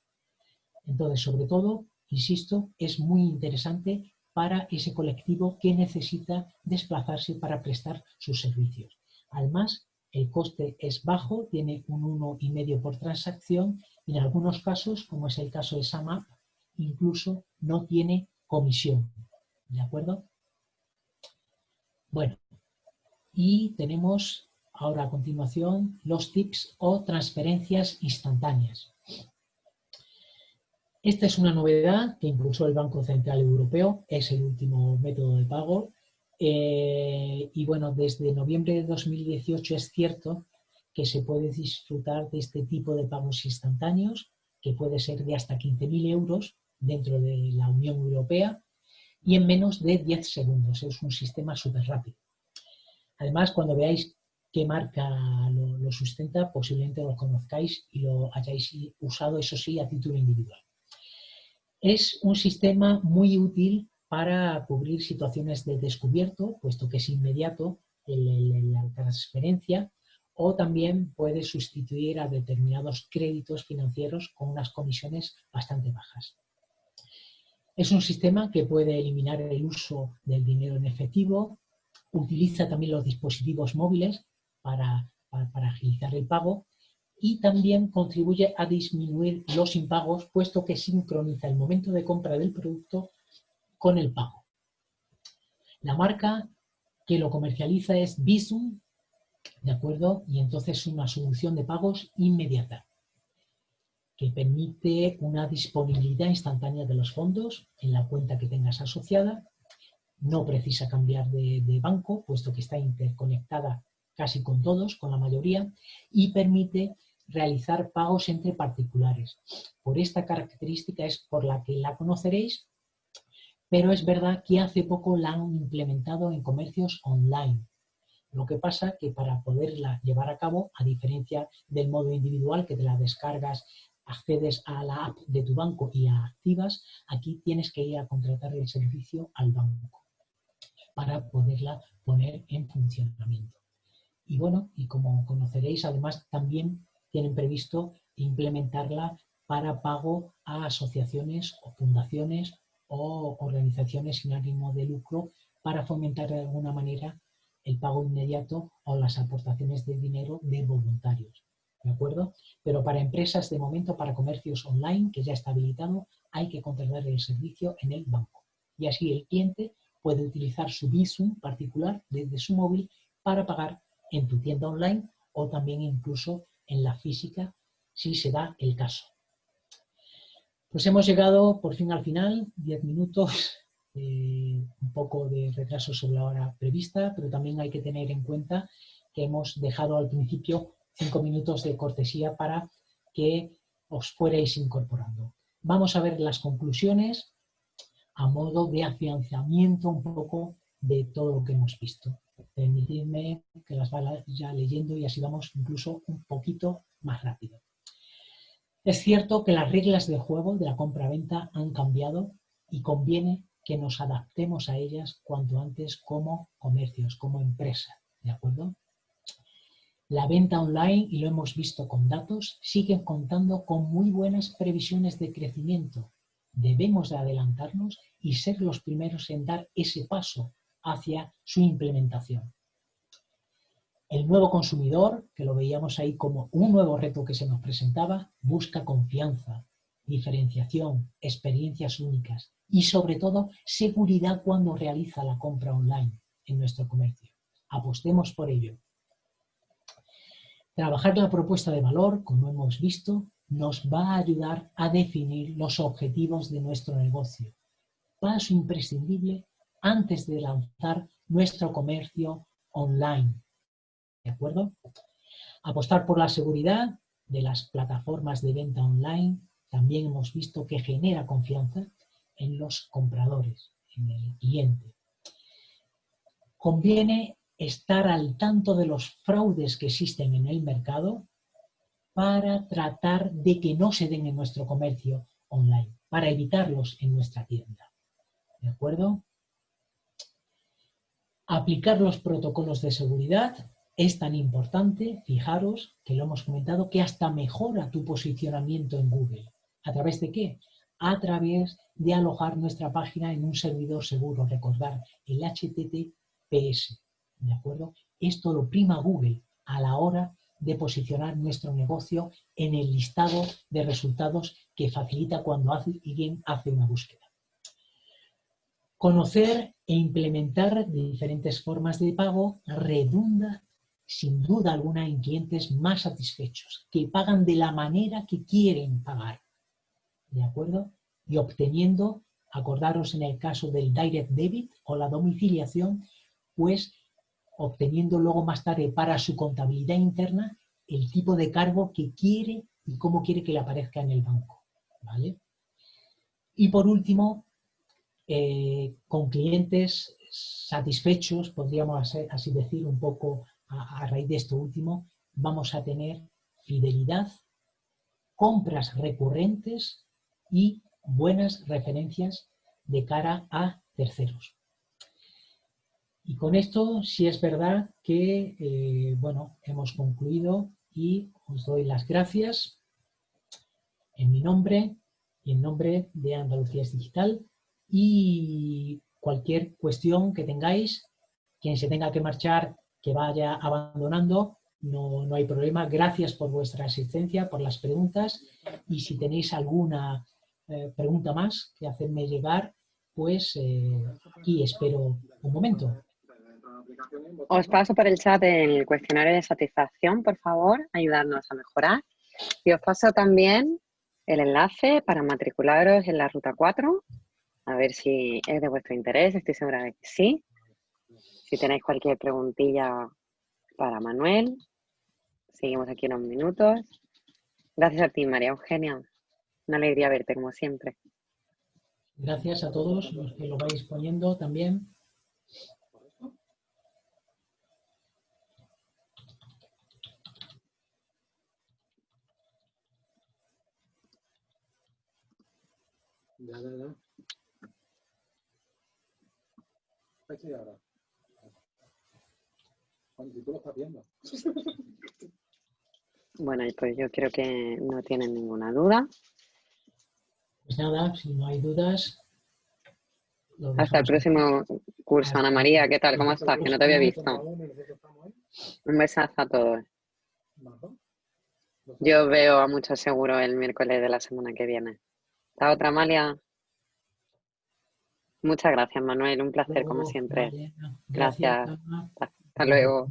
Entonces, sobre todo, insisto, es muy interesante para ese colectivo que necesita desplazarse para prestar sus servicios. Además, el coste es bajo, tiene un 1,5 por transacción y en algunos casos, como es el caso de SAMAP, incluso no tiene comisión. ¿De acuerdo? Bueno, y tenemos ahora a continuación los tips o transferencias instantáneas. Esta es una novedad que impulsó el Banco Central Europeo, es el último método de pago. Eh, y bueno, desde noviembre de 2018 es cierto que se puede disfrutar de este tipo de pagos instantáneos, que puede ser de hasta 15.000 euros dentro de la Unión Europea y en menos de 10 segundos. Es un sistema súper rápido. Además, cuando veáis qué marca lo, lo, sustenta, posiblemente lo conozcáis y lo hayáis usado, eso sí, a título individual. Es un sistema muy útil para cubrir situaciones de descubierto, puesto que es inmediato la transferencia, o también puede sustituir a determinados créditos financieros con unas comisiones bastante bajas. Es un sistema que puede eliminar el uso del dinero en efectivo, utiliza también los dispositivos móviles para, para agilizar el pago y también contribuye a disminuir los impagos, puesto que sincroniza el momento de compra del producto con el pago. La marca que lo comercializa es Visum, ¿de acuerdo? Y entonces es una solución de pagos inmediata que permite una disponibilidad instantánea de los fondos en la cuenta que tengas asociada. No precisa cambiar de, de banco, puesto que está interconectada casi con todos, con la mayoría, y permite realizar pagos entre particulares. Por esta característica es por la que la conoceréis, pero es verdad que hace poco la han implementado en comercios online. Lo que pasa que para poderla llevar a cabo, a diferencia del modo individual que te la descargas, accedes a la app de tu banco y la activas, aquí tienes que ir a contratar el servicio al banco para poderla poner en funcionamiento. Y bueno, y como conoceréis, además también tienen previsto implementarla para pago a asociaciones o fundaciones o organizaciones sin ánimo de lucro para fomentar de alguna manera el pago inmediato o las aportaciones de dinero de voluntarios. ¿De acuerdo? Pero para empresas, de momento, para comercios online, que ya está habilitado, hay que contratar el servicio en el banco. Y así el cliente puede utilizar su Visum particular desde su móvil para pagar en tu tienda online o también incluso en la física si se da el caso. Pues hemos llegado por fin al final, 10 minutos, eh, un poco de retraso sobre la hora prevista, pero también hay que tener en cuenta que hemos dejado al principio 5 minutos de cortesía para que os fuerais incorporando. Vamos a ver las conclusiones a modo de afianzamiento un poco de todo lo que hemos visto. Permitidme que las vaya ya leyendo y así vamos incluso un poquito más rápido. Es cierto que las reglas del juego de la compra-venta han cambiado y conviene que nos adaptemos a ellas cuanto antes como comercios, como empresa, ¿de acuerdo? La venta online, y lo hemos visto con datos, sigue contando con muy buenas previsiones de crecimiento. Debemos de adelantarnos y ser los primeros en dar ese paso hacia su implementación. El nuevo consumidor, que lo veíamos ahí como un nuevo reto que se nos presentaba, busca confianza, diferenciación, experiencias únicas y sobre todo seguridad cuando realiza la compra online en nuestro comercio. Apostemos por ello. Trabajar la propuesta de valor, como hemos visto, nos va a ayudar a definir los objetivos de nuestro negocio. Paso imprescindible antes de lanzar nuestro comercio online ¿De acuerdo? Apostar por la seguridad de las plataformas de venta online también hemos visto que genera confianza en los compradores, en el cliente. Conviene estar al tanto de los fraudes que existen en el mercado para tratar de que no se den en nuestro comercio online, para evitarlos en nuestra tienda. ¿De acuerdo? Aplicar los protocolos de seguridad es tan importante, fijaros, que lo hemos comentado, que hasta mejora tu posicionamiento en Google. ¿A través de qué? A través de alojar nuestra página en un servidor seguro, recordar el HTTPS. ¿De acuerdo? Esto lo prima Google a la hora de posicionar nuestro negocio en el listado de resultados que facilita cuando alguien hace una búsqueda. Conocer e implementar diferentes formas de pago redunda sin duda alguna en clientes más satisfechos, que pagan de la manera que quieren pagar. ¿De acuerdo? Y obteniendo, acordaros en el caso del direct debit o la domiciliación, pues obteniendo luego más tarde para su contabilidad interna el tipo de cargo que quiere y cómo quiere que le aparezca en el banco. ¿vale? Y por último, eh, con clientes satisfechos, podríamos así decir, un poco a, raíz de esto último, vamos a tener fidelidad, compras recurrentes y buenas referencias de cara a terceros. Y con esto sí es verdad que, eh, bueno, hemos concluido y os doy las gracias en mi nombre y en nombre de Andalucía Digital y cualquier cuestión que tengáis, quien se tenga que marchar que vaya abandonando, no, hay problema. Gracias por vuestra asistencia, por las preguntas y si tenéis alguna eh, pregunta más que hacerme llegar, pues eh, aquí espero un momento. Os paso por el chat el cuestionario de satisfacción, por favor, ayudarnos a mejorar. Y os paso también el enlace para matricularos en la ruta 4, a ver si es de vuestro interés, estoy segura de que sí. Si tenéis cualquier preguntilla para Manuel, seguimos aquí unos minutos. Gracias a ti, María Eugenia. Una alegría verte, como siempre. Gracias a todos los que lo vais poniendo también. Ya, ya. Bueno, pues yo creo que no tienen ninguna duda. Pues nada, si no hay dudas. Hasta el próximo curso, Ana María. ¿Qué tal? ¿Cómo estás? Que no te había visto. Un besazo a todos. Yo veo a mucho seguro el miércoles de la semana que viene. ¿Está otra Amalia? Muchas gracias, Manuel. Un placer, como siempre. Gracias. Hasta luego.